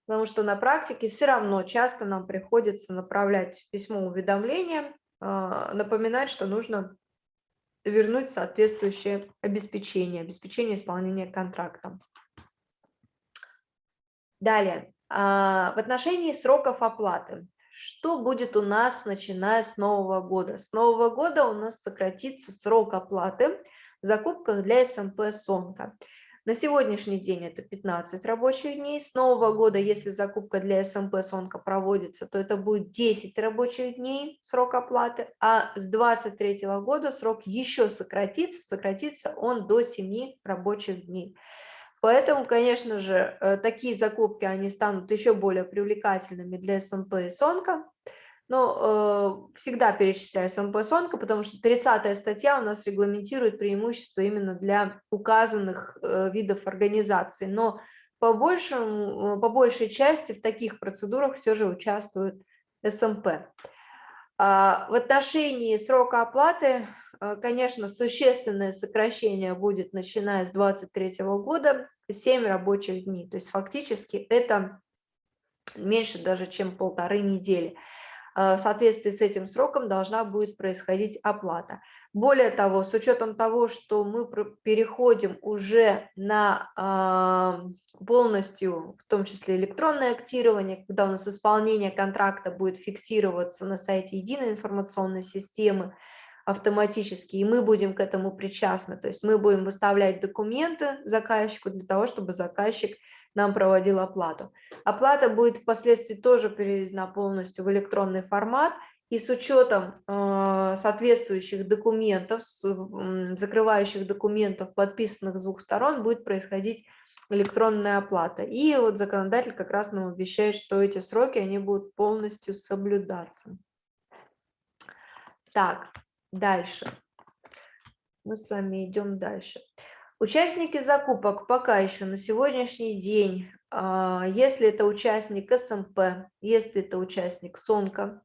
потому что на практике все равно часто нам приходится направлять письмо уведомления, а, напоминать, что нужно вернуть соответствующее обеспечение, обеспечение исполнения контракта. Далее, а, в отношении сроков оплаты. Что будет у нас, начиная с Нового года? С Нового года у нас сократится срок оплаты в закупках для СМП «Сонка». На сегодняшний день это 15 рабочих дней. С Нового года, если закупка для СМП «Сонка» проводится, то это будет 10 рабочих дней срок оплаты, а с 2023 года срок еще сократится, сократится он до 7 рабочих дней. Поэтому, конечно же, э, такие закупки, они станут еще более привлекательными для СМП и СОНКа. Но э, всегда перечисляю СМП и СОНКа, потому что 30 статья у нас регламентирует преимущества именно для указанных э, видов организаций. Но по, большему, по большей части в таких процедурах все же участвуют СМП. А в отношении срока оплаты Э, конечно, существенное сокращение будет, начиная с 2023 года, 7 рабочих дней. То есть фактически это меньше даже, чем полторы недели. Э, в соответствии с этим сроком должна будет происходить оплата. Более того, с учетом того, что мы переходим уже на полностью, в том числе электронное актирование, когда у нас исполнение контракта будет фиксироваться на сайте единой информационной системы, автоматически, и мы будем к этому причастны. То есть мы будем выставлять документы заказчику для того, чтобы заказчик нам проводил оплату. Оплата будет впоследствии тоже переведена полностью в электронный формат, и с учетом э, соответствующих документов, с, э, закрывающих документов, подписанных с двух сторон, будет происходить электронная оплата. И вот законодатель как раз нам обещает, что эти сроки они будут полностью соблюдаться. Так, Дальше. Мы с вами идем дальше. Участники закупок пока еще на сегодняшний день, а, если это участник СМП, если это участник СОНКа,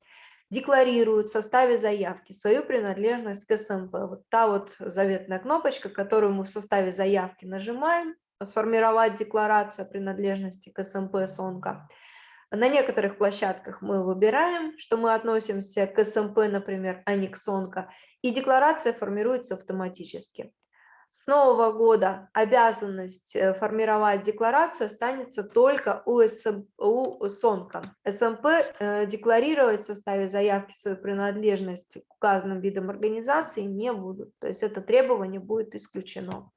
декларируют в составе заявки свою принадлежность к СМП. Вот та вот заветная кнопочка, которую мы в составе заявки нажимаем, сформировать декларацию принадлежности к СМП СОНКа – на некоторых площадках мы выбираем, что мы относимся к СМП, например, а не к СОНКО, и декларация формируется автоматически. С нового года обязанность э, формировать декларацию останется только у, СМ, у СОНКа. СМП э, декларировать в составе заявки свою принадлежность к указанным видам организации не будут. То есть это требование будет исключено.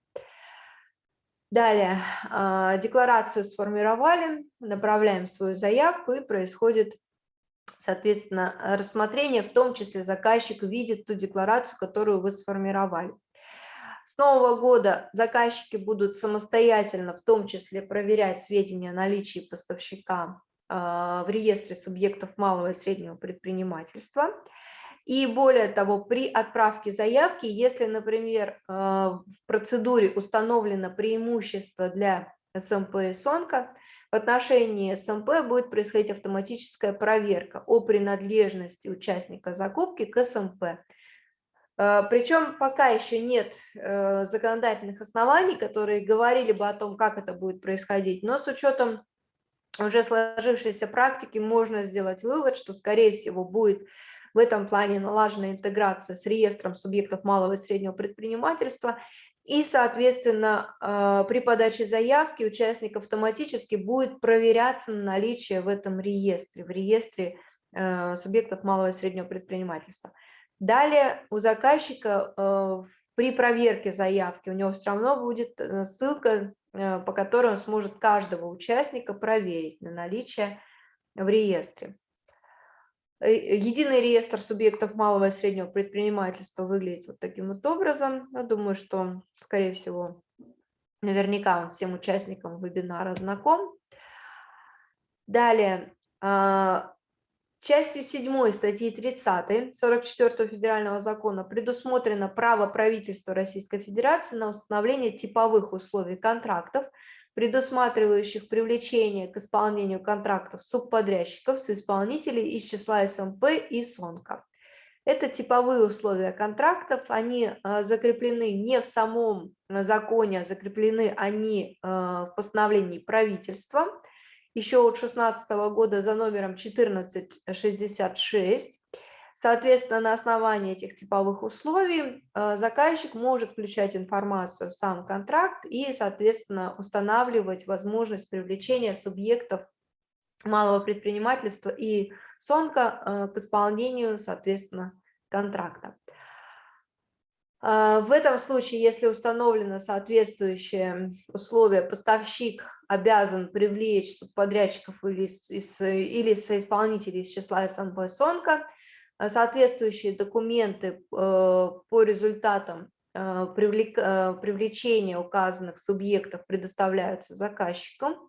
Далее, а, декларацию сформировали, направляем свою заявку и происходит, соответственно, рассмотрение, в том числе заказчик видит ту декларацию, которую вы сформировали. С нового года заказчики будут самостоятельно, в том числе, проверять сведения о наличии поставщика а, в реестре субъектов малого и среднего предпринимательства. И более того, при отправке заявки, если, например, э, в процедуре установлено преимущество для СМП и СОНКа, в отношении СМП будет происходить автоматическая проверка о принадлежности участника закупки к СМП. Э, Причем пока еще нет э, законодательных оснований, которые говорили бы о том, как это будет происходить, но с учетом уже сложившейся практики можно сделать вывод, что, скорее всего, будет в этом плане налажена интеграция с реестром субъектов малого и среднего предпринимательства, и, соответственно, э, при подаче заявки участник автоматически будет проверяться на наличие в этом реестре, в реестре субъектов малого и среднего предпринимательства. Далее у заказчика э, при проверке заявки у него все равно будет ссылка, по которой он сможет каждого участника проверить на наличие в реестре. Единый реестр субъектов малого и среднего предпринимательства выглядит вот таким вот образом. Я думаю, что, скорее всего, наверняка он всем участникам вебинара знаком. Далее, а, частью 7 статьи 30 44 федерального закона предусмотрено право правительства Российской Федерации на установление типовых условий контрактов предусматривающих привлечение к исполнению контрактов субподрядчиков с исполнителей из числа СМП и СОНКа. Это типовые условия контрактов, они а, закреплены не в самом законе, а закреплены они а, в постановлении правительства еще от 2016 года за номером 1466. Соответственно, на основании этих типовых условий э, заказчик может включать информацию в сам контракт и, соответственно, устанавливать возможность привлечения субъектов малого предпринимательства и СОНКа э, к исполнению, соответственно, контракта. Э, в этом случае, если установлено соответствующее условие, поставщик обязан привлечь субподрядчиков или, из, или соисполнителей из числа СНБ СОНКа – Э, соответствующие документы э, по результатам э, привлечения указанных субъектов предоставляются заказчикам.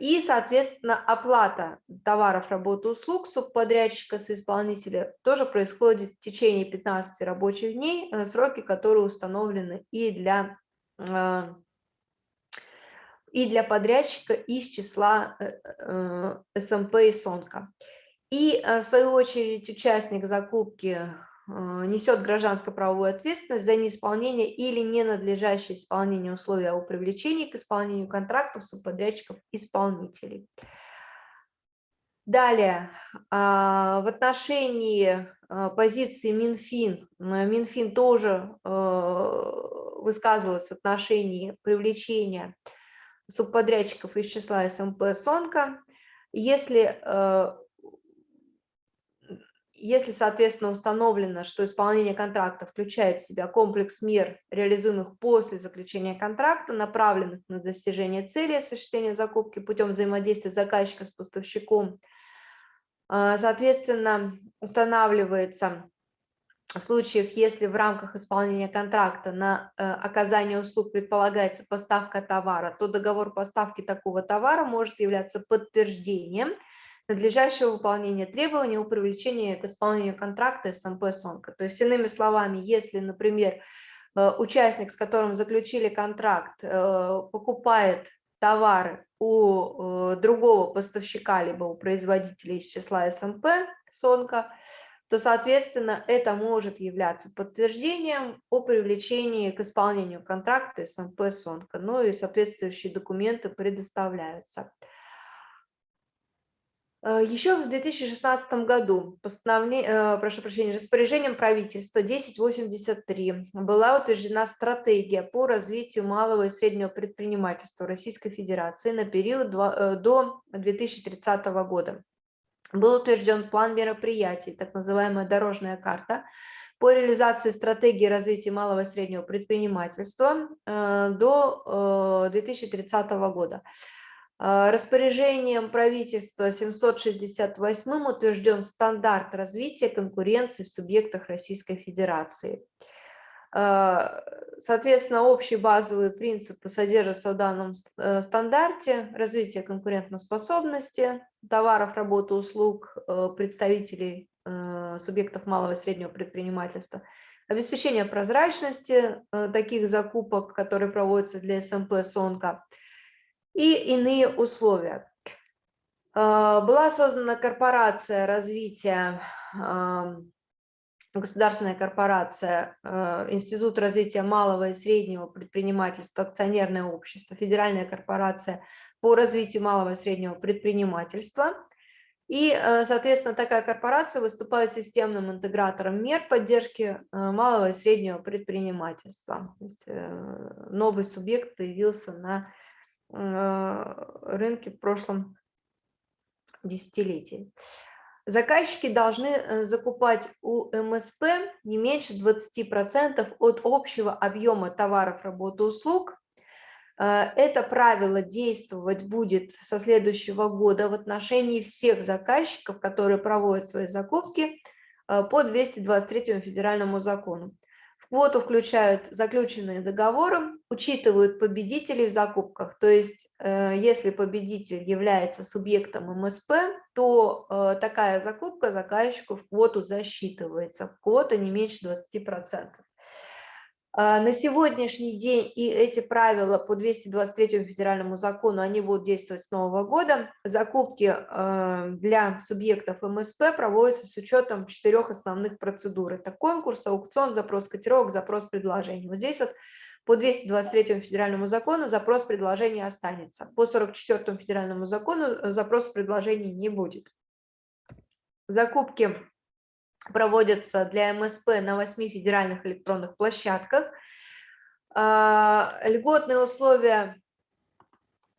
И, соответственно, оплата товаров, работы, услуг субподрядчика с исполнителя тоже происходит в течение 15 рабочих дней, сроки которые установлены и для, и для подрядчика из числа СМП и СОНКа. И, э, в свою очередь, участник закупки э, несет гражданско-правовую ответственность за неисполнение или ненадлежащее исполнение условий о привлечении к исполнению контрактов субподрядчиков исполнителей. Далее, а, в отношении э, позиции Минфин, Минфин тоже высказывалась в отношении привлечения субподрядчиков из числа СМП СОНКа. Если если, соответственно, установлено, что исполнение контракта включает в себя комплекс мер, реализуемых после заключения контракта, направленных на достижение цели осуществления закупки путем взаимодействия заказчика с поставщиком, а, соответственно, устанавливается в случаях, если в рамках исполнения контракта на э, оказание услуг предполагается поставка товара, то договор поставки такого товара может являться подтверждением – надлежащего выполнения требований о привлечении к исполнению контракта СМП СОНКа. То есть, иными словами, если, например, э, участник, с которым заключили контракт, э, покупает товары у э, другого поставщика, либо у производителя из числа СМП СОНКа, то, соответственно, это может являться подтверждением о привлечении к исполнению контракта СМП СОНКа. Ну и соответствующие документы предоставляются. Э, Еще в 2016 году э, прошу прощения, распоряжением правительства 1083 была утверждена стратегия по развитию малого и среднего предпринимательства Российской Федерации на период э, до 2030 года. Был утвержден план мероприятий, так называемая дорожная карта, по реализации стратегии развития малого и среднего предпринимательства до 2030 года. А, распоряжением правительства 768 утвержден стандарт развития конкуренции в субъектах Российской Федерации. А, соответственно, общие базовые принципы содержатся в данном э, стандарте. Развитие конкурентоспособности товаров, работы, услуг э, представителей э, субъектов малого и среднего предпринимательства, обеспечение прозрачности таких закупок, которые проводятся для СМП СОНКа, и иные условия. А, была создана корпорация развития, государственная корпорация, а, Институт развития малого и среднего предпринимательства, акционерное общество, Федеральная корпорация по развитию малого и среднего предпринимательства. И, а, соответственно, такая корпорация выступает системным интегратором мер поддержки малого и среднего предпринимательства. То есть э, новый субъект появился на рынке в прошлом десятилетии. Заказчики должны э, закупать у МСП не меньше 20% от общего объема товаров, работы, услуг, Это правило действовать будет со следующего года в отношении всех заказчиков, которые проводят свои закупки по 223 федеральному закону квоту включают заключенные договоры, учитывают победителей в закупках. То есть, э, если победитель является субъектом МСП, то э, такая закупка заказчику в квоту засчитывается. Квота не меньше 20%. А, на сегодняшний день и эти правила по 223 федеральному закону, они будут действовать с нового года. Закупки э, для субъектов МСП проводятся с учетом четырех основных процедур. Это конкурс, аукцион, запрос котировок, запрос предложений. Вот здесь вот по 223 федеральному закону запрос предложения останется. По 44 федеральному закону э, запрос предложений не будет. Закупки проводятся для МСП на 8 федеральных электронных площадках. А, льготные условия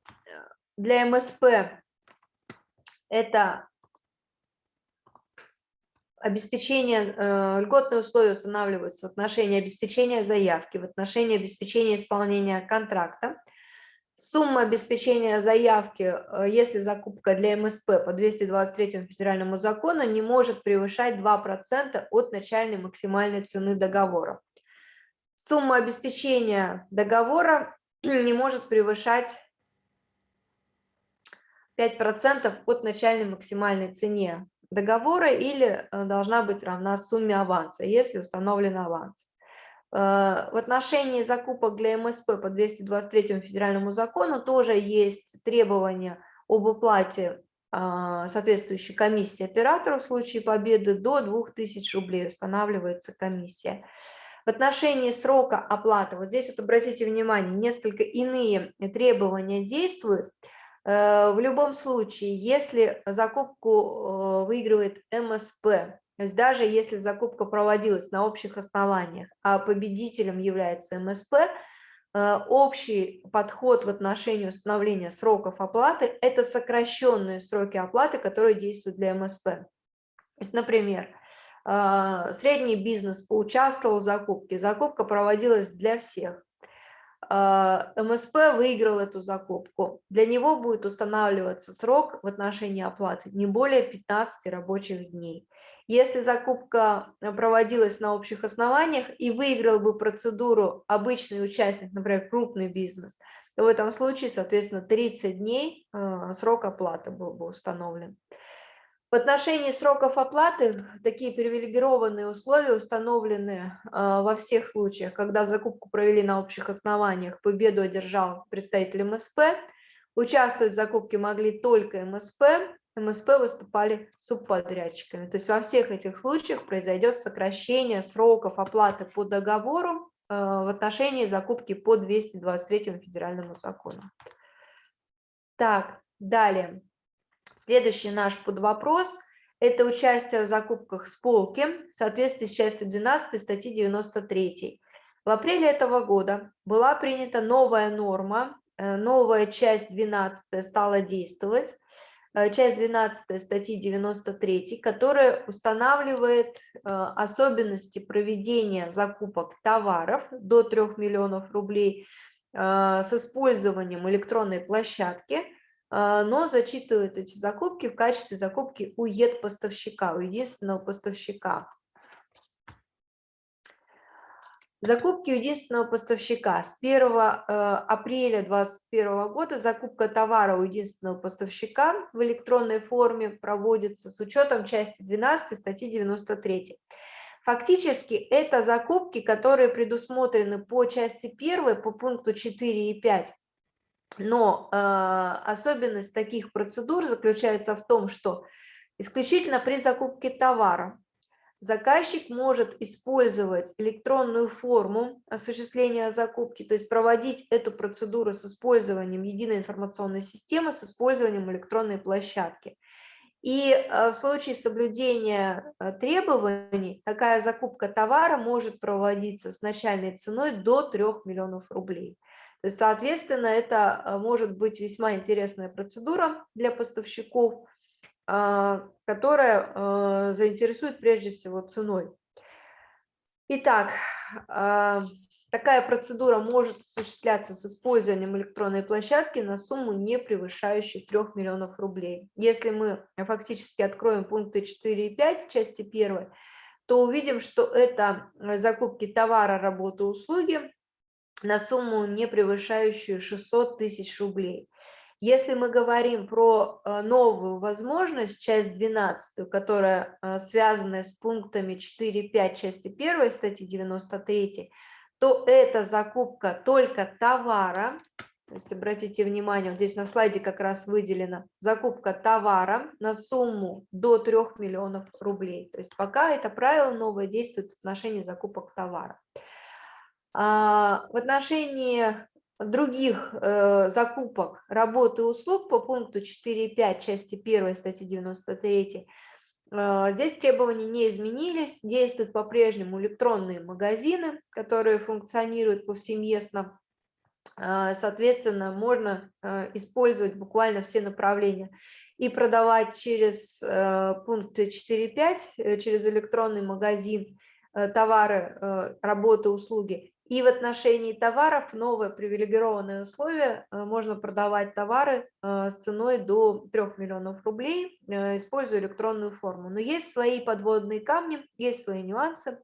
э, для МСП – это обеспечение, э, льготные условия устанавливаются в отношении обеспечения заявки, в отношении обеспечения исполнения контракта, Сумма обеспечения заявки, э, если закупка для МСП по 223 федеральному закону, не может превышать 2% от начальной максимальной цены договора. Сумма обеспечения договора не может превышать 5% от начальной максимальной цене договора или э, должна быть равна сумме аванса, если установлен аванс. Э, в отношении закупок для МСП по 223 федеральному закону тоже есть требования об уплате а, соответствующей комиссии оператору в случае победы до 2000 рублей устанавливается комиссия. В отношении срока оплаты, вот здесь вот обратите внимание, несколько иные требования действуют. Э, в любом случае, если закупку э, выигрывает МСП, то есть даже если закупка проводилась на общих основаниях, а победителем является МСП, э, общий подход в отношении установления сроков оплаты – это сокращенные сроки оплаты, которые действуют для МСП. То есть, например, э, средний бизнес поучаствовал в закупке, закупка проводилась для всех. Э, МСП выиграл эту закупку. Для него будет устанавливаться срок в отношении оплаты не более 15 рабочих дней. Если закупка э, проводилась на общих основаниях и выиграл бы процедуру обычный участник, например, крупный бизнес, то в этом случае, соответственно, 30 дней э, срок оплаты был бы установлен. В отношении сроков оплаты такие привилегированные условия установлены э, во всех случаях, когда закупку провели на общих основаниях, победу одержал представитель МСП, участвовать в закупке могли только МСП, МСП выступали субподрядчиками. То есть во всех этих случаях произойдет сокращение сроков оплаты по договору э, в отношении закупки по 223 федеральному закону. Так, далее. Следующий наш подвопрос – это участие в закупках с полки в соответствии с частью 12 статьи 93. В апреле этого года была принята новая норма, э, новая часть 12 стала действовать. Э, часть 12 статьи 93, которая устанавливает э, особенности проведения закупок товаров до 3 миллионов рублей э, с использованием электронной площадки, но зачитывает эти закупки в качестве закупки у ЕД-поставщика, у единственного поставщика. Закупки единственного поставщика. С 1 э, апреля 2021 года закупка товара у единственного поставщика в электронной форме проводится с учетом части 12 статьи 93. Фактически это закупки, которые предусмотрены по части 1, по пункту 4 и 5. Но э, особенность таких процедур заключается в том, что исключительно при закупке товара заказчик может использовать электронную форму осуществления закупки, то есть проводить эту процедуру с использованием единой информационной системы, с использованием электронной площадки. И э, в случае соблюдения э, требований такая закупка товара может проводиться с начальной ценой до 3 миллионов рублей. То есть, соответственно, это э, может быть весьма интересная процедура для поставщиков, которая а, заинтересует прежде всего ценой. Итак, а, Такая процедура может осуществляться с использованием электронной площадки на сумму, не превышающую 3 миллионов рублей. Если мы фактически откроем пункты 4 и 5 части 1, то увидим, что это закупки товара, работы, услуги на сумму, не превышающую 600 тысяч рублей. Если мы говорим про э, новую возможность, часть 12, которая э, связана с пунктами 4.5 части 1 статьи 93, то это закупка только товара, то есть обратите внимание, вот здесь на слайде как раз выделена закупка товара на сумму до 3 миллионов рублей. То есть пока это правило новое действует в отношении закупок товара. А, в отношении других э, закупок работы и услуг по пункту 4.5 части 1 статьи 93 э, здесь требования не изменились, действуют по-прежнему электронные магазины, которые функционируют повсеместно, э, соответственно, можно э, использовать буквально все направления и продавать через пункты 4.5, э, через электронный магазин товары, работы, услуги, и в отношении товаров новое привилегированное условие. Э, можно продавать товары э, с ценой до 3 миллионов рублей, э, используя электронную форму. Но есть свои подводные камни, есть свои нюансы.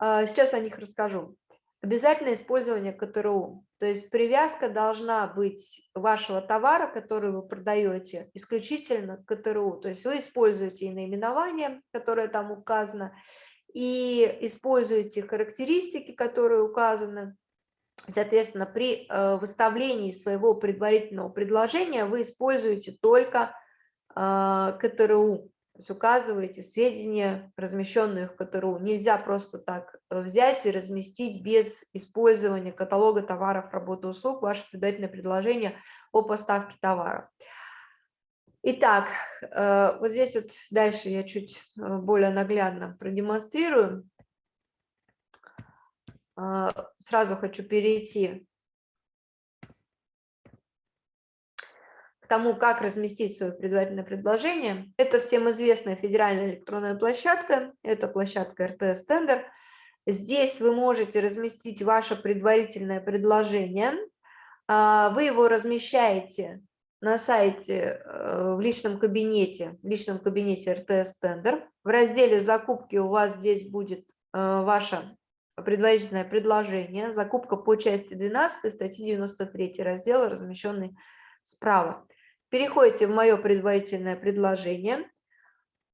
Сейчас о них расскажу. Обязательное использование КТРУ. То есть привязка должна быть вашего товара, который вы продаете, исключительно к КТРУ. То есть вы используете и наименование, которое там указано, и используете характеристики, которые указаны. Соответственно, при э, выставлении своего предварительного предложения вы используете только э, КТРУ, то есть указываете сведения, размещенные в КТРУ. Нельзя просто так взять и разместить без использования каталога товаров, работы, услуг ваше предварительное предложение о поставке товара. Итак, э, вот здесь вот дальше я чуть э, более наглядно продемонстрирую. Э, сразу хочу перейти к тому, как разместить свое предварительное предложение. Это всем известная федеральная электронная площадка, это площадка РТС Тендер. Здесь вы можете разместить ваше предварительное предложение. Вы его размещаете на сайте э, в личном кабинете, в личном кабинете РТС Тендер. В разделе «Закупки» у вас здесь будет э, ваше предварительное предложение, закупка по части 12 статьи 93 раздела, размещенный справа. Переходите в мое предварительное предложение,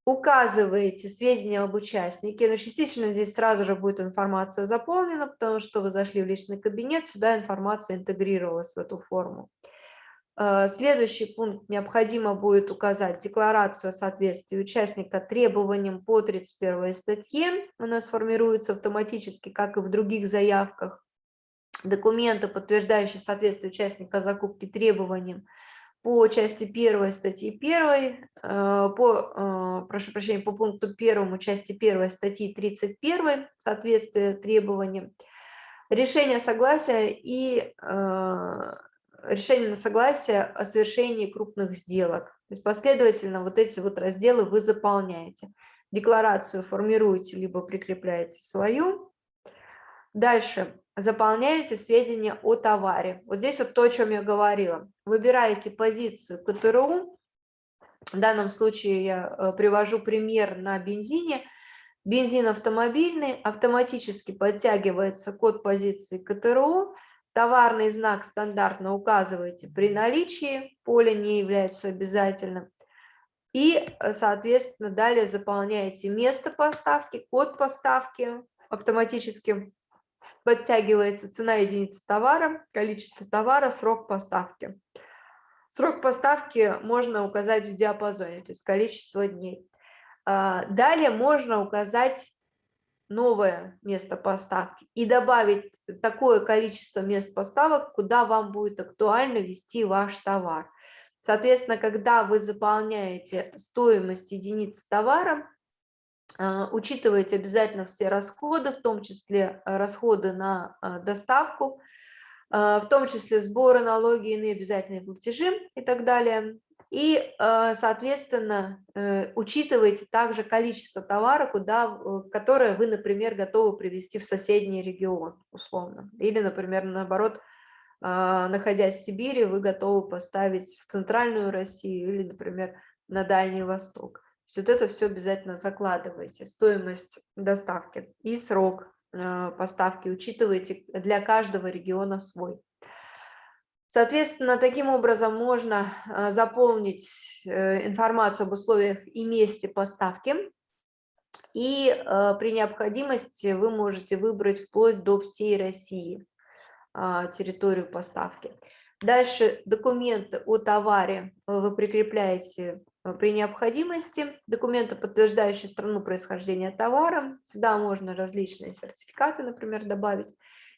указываете сведения об участнике, но частично здесь сразу же будет информация заполнена, потому что вы зашли в личный кабинет, сюда информация интегрировалась в эту форму. Э, следующий пункт необходимо будет указать декларацию о соответствии участника требованиям по 31 статье. Она сформируется автоматически, как и в других заявках. Документы, подтверждающие соответствие участника закупки требованиям по части 1 статьи 1, э, по, э, прошу прощения, по пункту 1 части 1 статьи 31, соответствие требованиям, решение согласия и решение на согласие о совершении крупных сделок. То есть последовательно вот эти вот разделы вы заполняете. Декларацию формируете, либо прикрепляете свою. Дальше заполняете сведения о товаре. Вот здесь вот то, о чем я говорила. Выбираете позицию КТРУ. В данном случае я э, привожу пример на бензине. Бензин автомобильный, автоматически подтягивается код позиции КТРУ, Товарный знак стандартно указываете при наличии, поле не является обязательным. И, э, соответственно, далее заполняете место поставки, код поставки, автоматически подтягивается цена единицы товара, количество товара, срок поставки. Срок поставки можно указать в диапазоне, то есть количество дней. А, далее можно указать новое место поставки и добавить такое количество мест поставок, куда вам будет актуально вести ваш товар. Соответственно, когда вы заполняете стоимость единиц товара, а, учитывайте обязательно все расходы, в том числе э, расходы на а, доставку, а, в том числе сборы, налоги, иные обязательные платежи и так далее. И, соответственно, учитывайте также количество товара, куда, которое вы, например, готовы привезти в соседний регион, условно. Или, например, наоборот, находясь в Сибири, вы готовы поставить в центральную Россию или, например, на Дальний Восток. То есть вот это все обязательно закладывайте, стоимость доставки и срок э, поставки учитывайте для каждого региона свой. Соответственно, таким образом можно э, заполнить э, информацию об условиях и месте поставки. И при необходимости вы можете выбрать вплоть до всей России территорию поставки. Дальше документы о товаре вы прикрепляете Э, при необходимости документы, подтверждающие страну происхождения товара. Сюда можно различные сертификаты, например, добавить.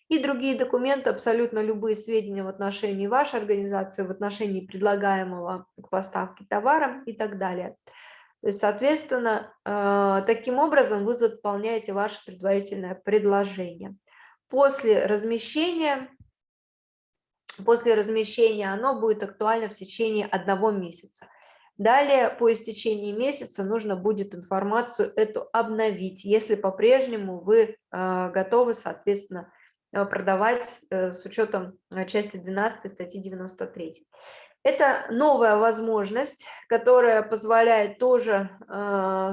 И другие документы, абсолютно любые сведения в отношении вашей организации, в отношении предлагаемого к поставке товара и так далее. То есть, соответственно, э, таким образом вы заполняете ваше предварительное предложение. После размещения, после размещения оно будет актуально в течение одного месяца. Далее, по истечении месяца, нужно будет информацию эту обновить, если по-прежнему вы а, готовы, соответственно, продавать э, с учетом а, части 12 статьи 93. Это новая возможность, которая позволяет тоже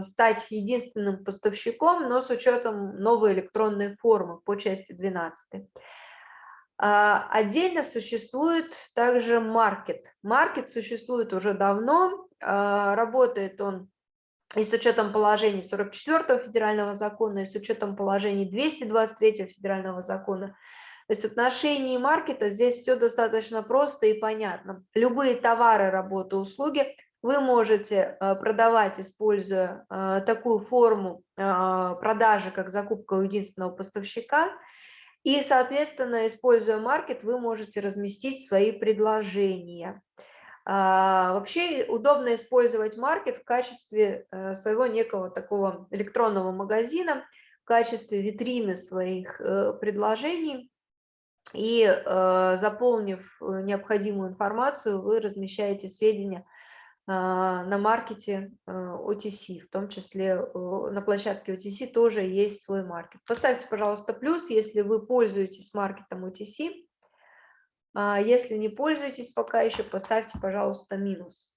стать единственным поставщиком, но с учетом новой электронной формы по части 12. Отдельно существует также маркет. Маркет существует уже давно, а, работает он и с учетом положений 44 федерального закона, и с учетом положений 223 федерального закона. То есть в отношении маркета здесь все достаточно просто и понятно. Любые товары, работы, услуги вы можете а, продавать, используя а, такую форму продажи, как закупка у единственного поставщика. И, соответственно, используя маркет, вы можете разместить свои предложения. А, вообще удобно использовать маркет в качестве э, своего некого такого электронного магазина, в качестве витрины своих э, предложений. И э, заполнив необходимую информацию, вы размещаете сведения а, на маркете OTC, в том числе на площадке OTC тоже есть свой маркет. Поставьте, пожалуйста, плюс, если вы пользуетесь маркетом OTC, если не пользуетесь пока еще, поставьте, пожалуйста, минус.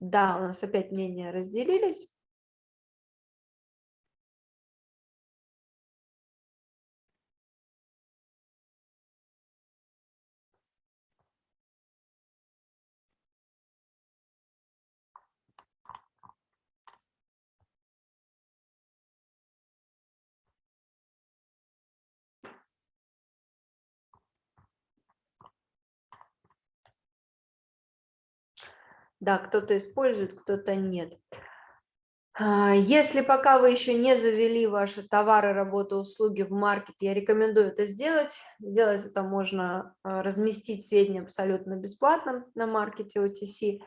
Да, у нас опять мнения разделились. Да, кто-то использует, кто-то нет. А, если пока вы еще не завели ваши товары, работы, услуги в маркет, я рекомендую это сделать. Сделать это можно а, разместить сведения абсолютно бесплатно на маркете OTC.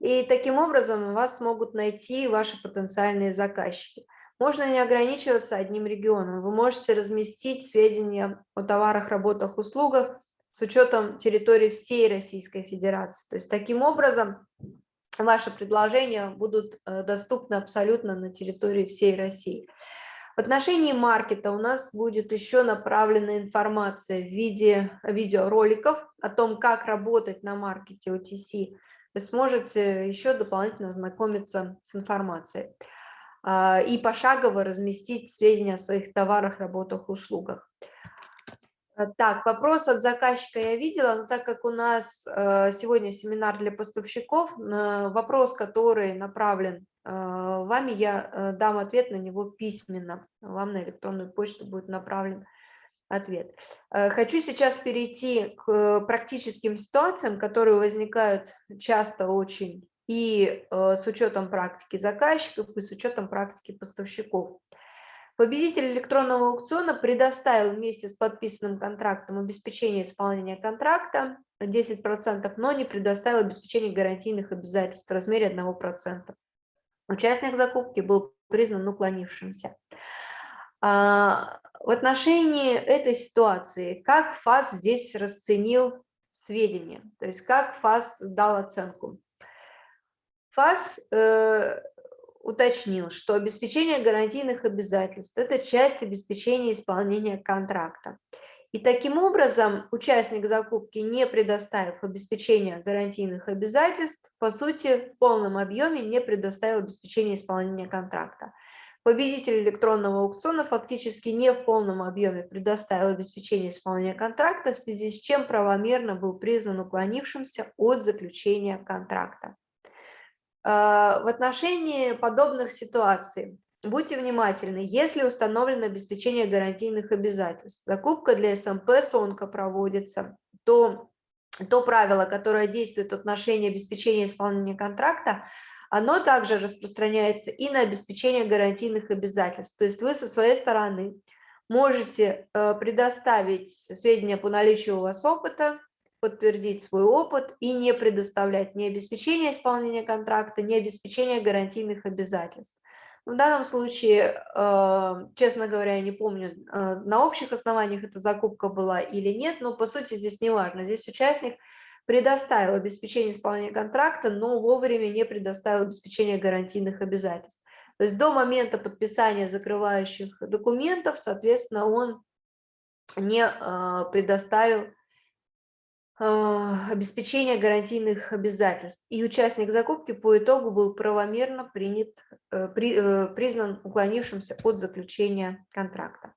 И таким образом вас смогут найти ваши потенциальные заказчики. Можно не ограничиваться одним регионом. Вы можете разместить сведения о товарах, работах, услугах с учетом территории всей Российской Федерации. То есть таким образом ваши предложения будут э, доступны абсолютно на территории всей России. В отношении маркета у нас будет еще направлена информация в виде видеороликов о том, как работать на маркете OTC. Вы сможете еще дополнительно ознакомиться с информацией а, и пошагово разместить сведения о своих товарах, работах, услугах. Э, так, вопрос от заказчика я видела, но так как у нас э, сегодня семинар для поставщиков, вопрос, который направлен э, вами, я дам ответ на него письменно. Вам на электронную почту будет направлен ответ. Хочу сейчас перейти к практическим ситуациям, которые возникают часто очень и с учетом практики заказчиков, и с учетом практики поставщиков. Победитель электронного аукциона предоставил вместе с подписанным контрактом обеспечение исполнения контракта 10%, но не предоставил обеспечение гарантийных обязательств в размере 1%. Участник закупки был признан уклонившимся. А, В отношении этой ситуации, как ФАС здесь расценил сведения, то есть как ФАС дал оценку? ФАС э, уточнил, что обеспечение гарантийных обязательств – это часть обеспечения исполнения контракта. И таким образом участник закупки, не предоставив обеспечение гарантийных обязательств, по сути, в полном объеме не предоставил обеспечение исполнения контракта. Победитель электронного аукциона фактически не в полном объеме предоставил обеспечение исполнения контракта, в связи с чем правомерно был признан уклонившимся от заключения контракта. А, в отношении подобных ситуаций. Будьте внимательны, если установлено обеспечение гарантийных обязательств, закупка для СМП СОНКа проводится, то то правило, которое действует в отношении обеспечения исполнения контракта, оно также распространяется и на обеспечение гарантийных обязательств. То есть вы со своей стороны можете э, предоставить сведения по наличию у вас опыта, подтвердить свой опыт и не предоставлять ни обеспечение исполнения контракта, ни обеспечение гарантийных обязательств. В данном случае, э, честно говоря, я не помню, э, на общих основаниях эта закупка была или нет, но по сути здесь не важно. Здесь участник предоставил обеспечение исполнения контракта, но вовремя не предоставил обеспечение гарантийных обязательств. То есть до момента подписания закрывающих документов, соответственно, он не э, предоставил обеспечения гарантийных обязательств. И участник закупки по итогу был правомерно принят, э, при, э, признан уклонившимся от заключения контракта.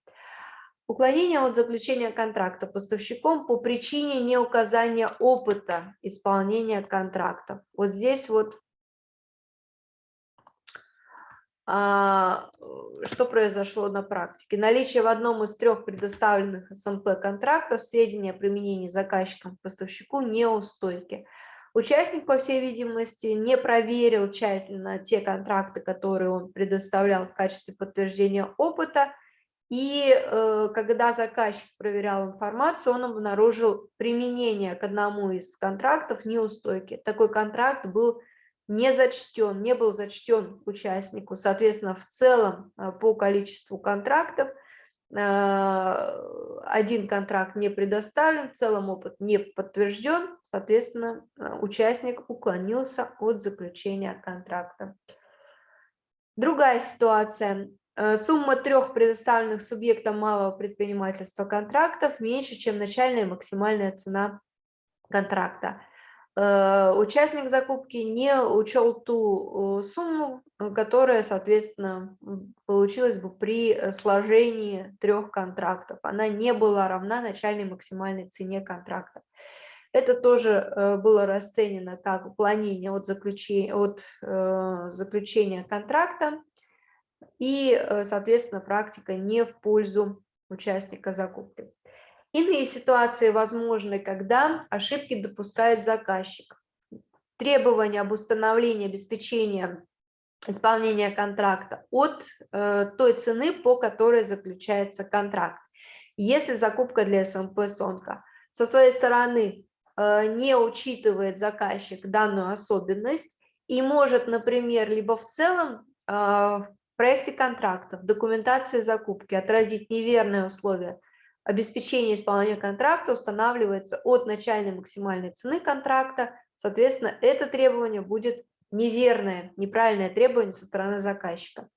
Уклонение от заключения контракта поставщиком по причине неуказания опыта исполнения контрактов. Вот здесь вот а, что произошло на практике? Наличие в одном из трех предоставленных СМП контрактов сведения о применении заказчиком поставщику неустойки. Участник, по всей видимости, не проверил тщательно те контракты, которые он предоставлял в качестве подтверждения опыта, и э, когда заказчик проверял информацию, он обнаружил применение к одному из контрактов неустойки. Такой контракт был не зачтен, не был зачтен участнику. Соответственно, в целом э, по количеству контрактов э, один контракт не предоставлен, в целом опыт не подтвержден, соответственно, э, участник уклонился от заключения контракта. Другая ситуация. Сумма трех предоставленных субъектам малого предпринимательства контрактов меньше, чем начальная максимальная цена контракта. Э, участник закупки не учел ту сумму, э, которая, соответственно, получилась бы при э, сложении трех контрактов. Она не была равна начальной максимальной цене контракта. Это тоже было расценено как уклонение от заключения, от заключения контракта и, соответственно, практика не в пользу участника закупки. Иные ситуации возможны, когда ошибки допускает заказчик. Требования об установлении обеспечения исполнения контракта от э, той цены, по которой заключается контракт. Если закупка для СМП СОНКа со своей стороны э, не учитывает заказчик данную особенность и может, например, либо в целом э, в проекте контракта, в документации закупки отразить неверные условия обеспечение исполнения контракта устанавливается от начальной максимальной цены контракта, соответственно, это требование будет неверное, неправильное требование со стороны заказчика.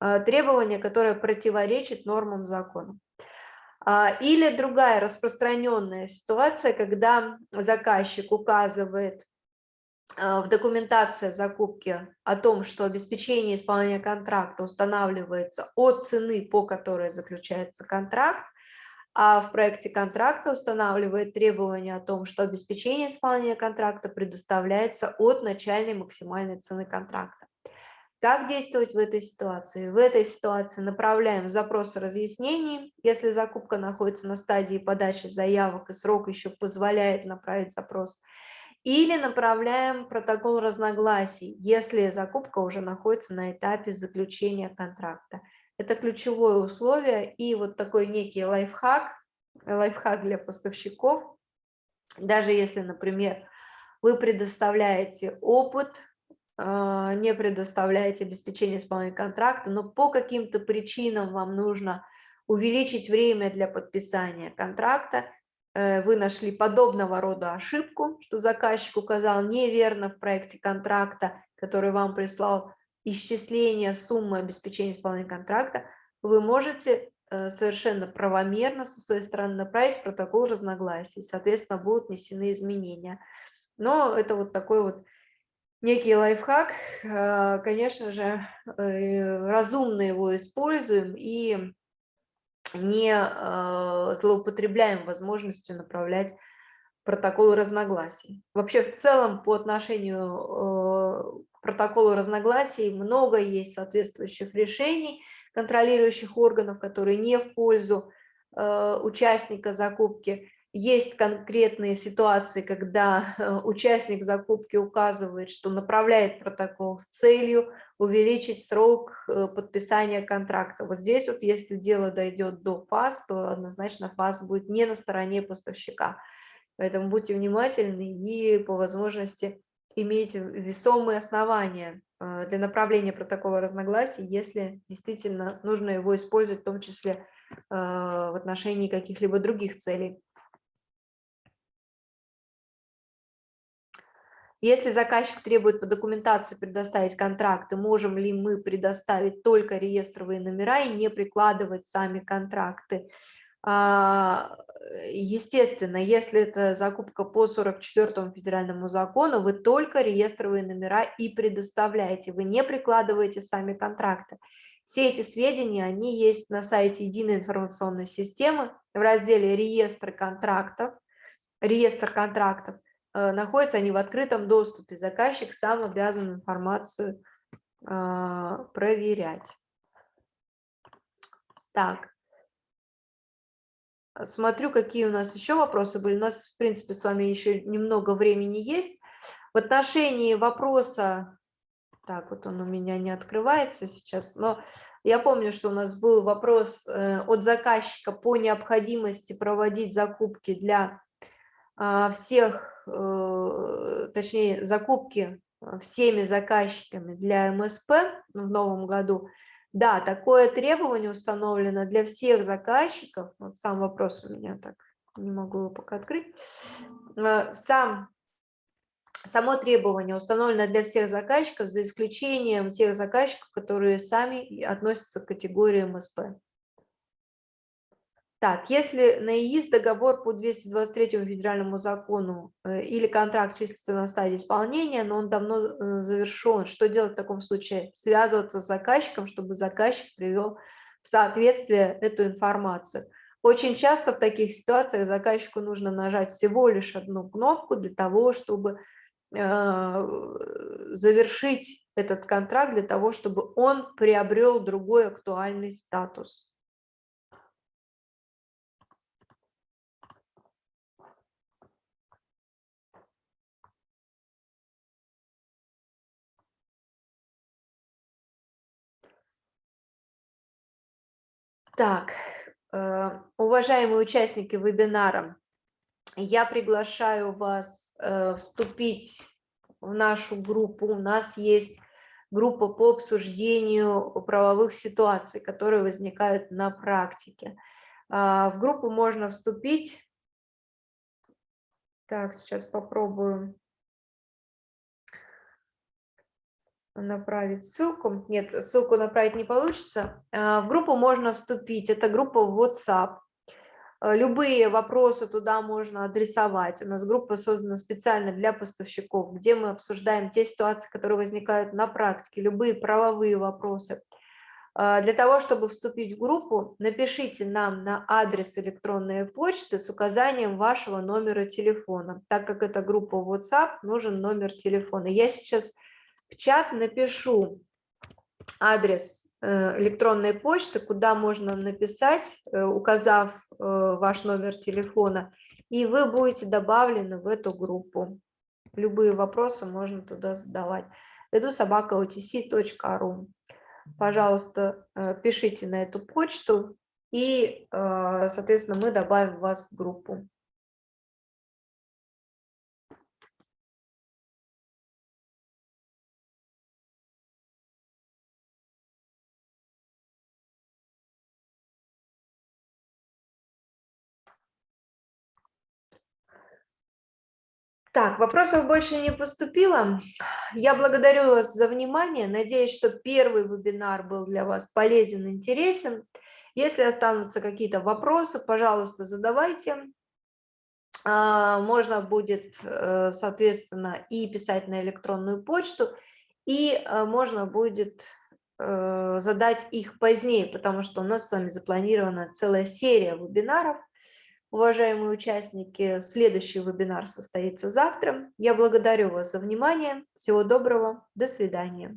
А, требование, которое противоречит нормам закона. А, или другая распространенная ситуация, когда заказчик указывает а, в документации закупки о том, что обеспечение исполнения контракта устанавливается от цены, по которой заключается контракт, а в проекте контракта устанавливает требование о том, что обеспечение исполнения контракта предоставляется от начальной максимальной цены контракта. Как действовать в этой ситуации? В этой ситуации направляем запрос разъяснений, если закупка находится на стадии подачи заявок и срок еще позволяет направить запрос, или направляем протокол разногласий, если закупка уже находится на этапе заключения контракта. Это ключевое условие и вот такой некий лайфхак, лайфхак для поставщиков. Даже если, например, вы предоставляете опыт, а, не предоставляете обеспечение исполнения контракта, но по каким-то причинам вам нужно увеличить время для подписания контракта, э, вы нашли подобного рода ошибку, что заказчик указал неверно в проекте контракта, который вам прислал исчисление суммы обеспечения исполнения контракта, вы можете э, совершенно правомерно со своей стороны направить протокол разногласий, соответственно, будут внесены изменения. Но это вот такой вот некий лайфхак, э, конечно же, разумно его используем и не э, злоупотребляем возможностью направлять протоколы разногласий. Вообще в целом по отношению э, протоколу разногласий много есть соответствующих решений контролирующих органов, которые не в пользу э, участника закупки. Есть конкретные ситуации, когда э, участник закупки указывает, что направляет протокол с целью увеличить срок э, подписания контракта. Вот здесь вот, если дело дойдет до фаз, то однозначно фаз будет не на стороне поставщика. Поэтому будьте внимательны и по возможности имейте весомые основания э, для направления протокола разногласий, если действительно нужно его использовать, в том числе в отношении каких-либо других целей. Если заказчик требует по документации предоставить контракты, можем ли мы предоставить только реестровые номера и не прикладывать сами контракты? А, естественно, если это закупка по 44 федеральному закону, вы только реестровые номера и предоставляете, вы не прикладываете сами контракты. Все эти сведения, они есть на сайте единой информационной системы в разделе реестр контрактов, реестр контрактов. Э, находятся они в открытом доступе. Заказчик сам обязан информацию а, проверять. Так. Смотрю, какие у нас еще вопросы были. У нас, в принципе, с вами еще немного времени есть. В отношении вопроса, так вот он у меня не открывается сейчас, но я помню, что у нас был вопрос э, от заказчика по необходимости проводить закупки для а, всех, э, точнее, закупки а, всеми заказчиками для МСП в новом году, да, такое требование установлено для всех заказчиков. Вот сам вопрос у меня так, не могу его пока открыть. А, сам, само требование установлено для всех заказчиков, за исключением тех заказчиков, которые сами относятся к категории МСП. Так, если на ИИС договор по 223 федеральному закону э, или контракт числится на стадии исполнения, но он давно э, завершен, что делать в таком случае? Связываться с заказчиком, чтобы заказчик привел в соответствие эту информацию. Очень часто в таких ситуациях заказчику нужно нажать всего лишь одну кнопку для того, чтобы э, завершить этот контракт, для того, чтобы он приобрел другой актуальный статус. Так, э, уважаемые участники вебинара, я приглашаю вас э, вступить в нашу группу. У нас есть группа по обсуждению правовых ситуаций, которые возникают на практике. А, в группу можно вступить. Так, сейчас попробую. Направить ссылку. Нет, ссылку направить не получится. А, в группу можно вступить. Это группа в WhatsApp. А, любые вопросы туда можно адресовать. У нас группа создана специально для поставщиков, где мы обсуждаем те ситуации, которые возникают на практике, любые правовые вопросы. А, для того, чтобы вступить в группу, напишите нам на адрес электронной почты с указанием вашего номера телефона. Так как это группа WhatsApp, нужен номер телефона. Я сейчас в чат напишу адрес э, электронной почты, куда можно написать, э, указав э, ваш номер телефона, и вы будете добавлены в эту группу. Любые вопросы можно туда задавать. Иду собака otc.ru. Пожалуйста, пишите на эту почту, и, соответственно, мы добавим вас в группу. Так, вопросов больше не поступило. Я благодарю вас за внимание. Надеюсь, что первый вебинар был для вас полезен, интересен. Если останутся какие-то вопросы, пожалуйста, задавайте. А, можно будет, э, соответственно, и писать на электронную почту, и э, можно будет э, задать их позднее, потому что у нас с вами запланирована целая серия вебинаров. Уважаемые участники, следующий вебинар состоится завтра. Я благодарю вас за внимание. Всего доброго. До свидания.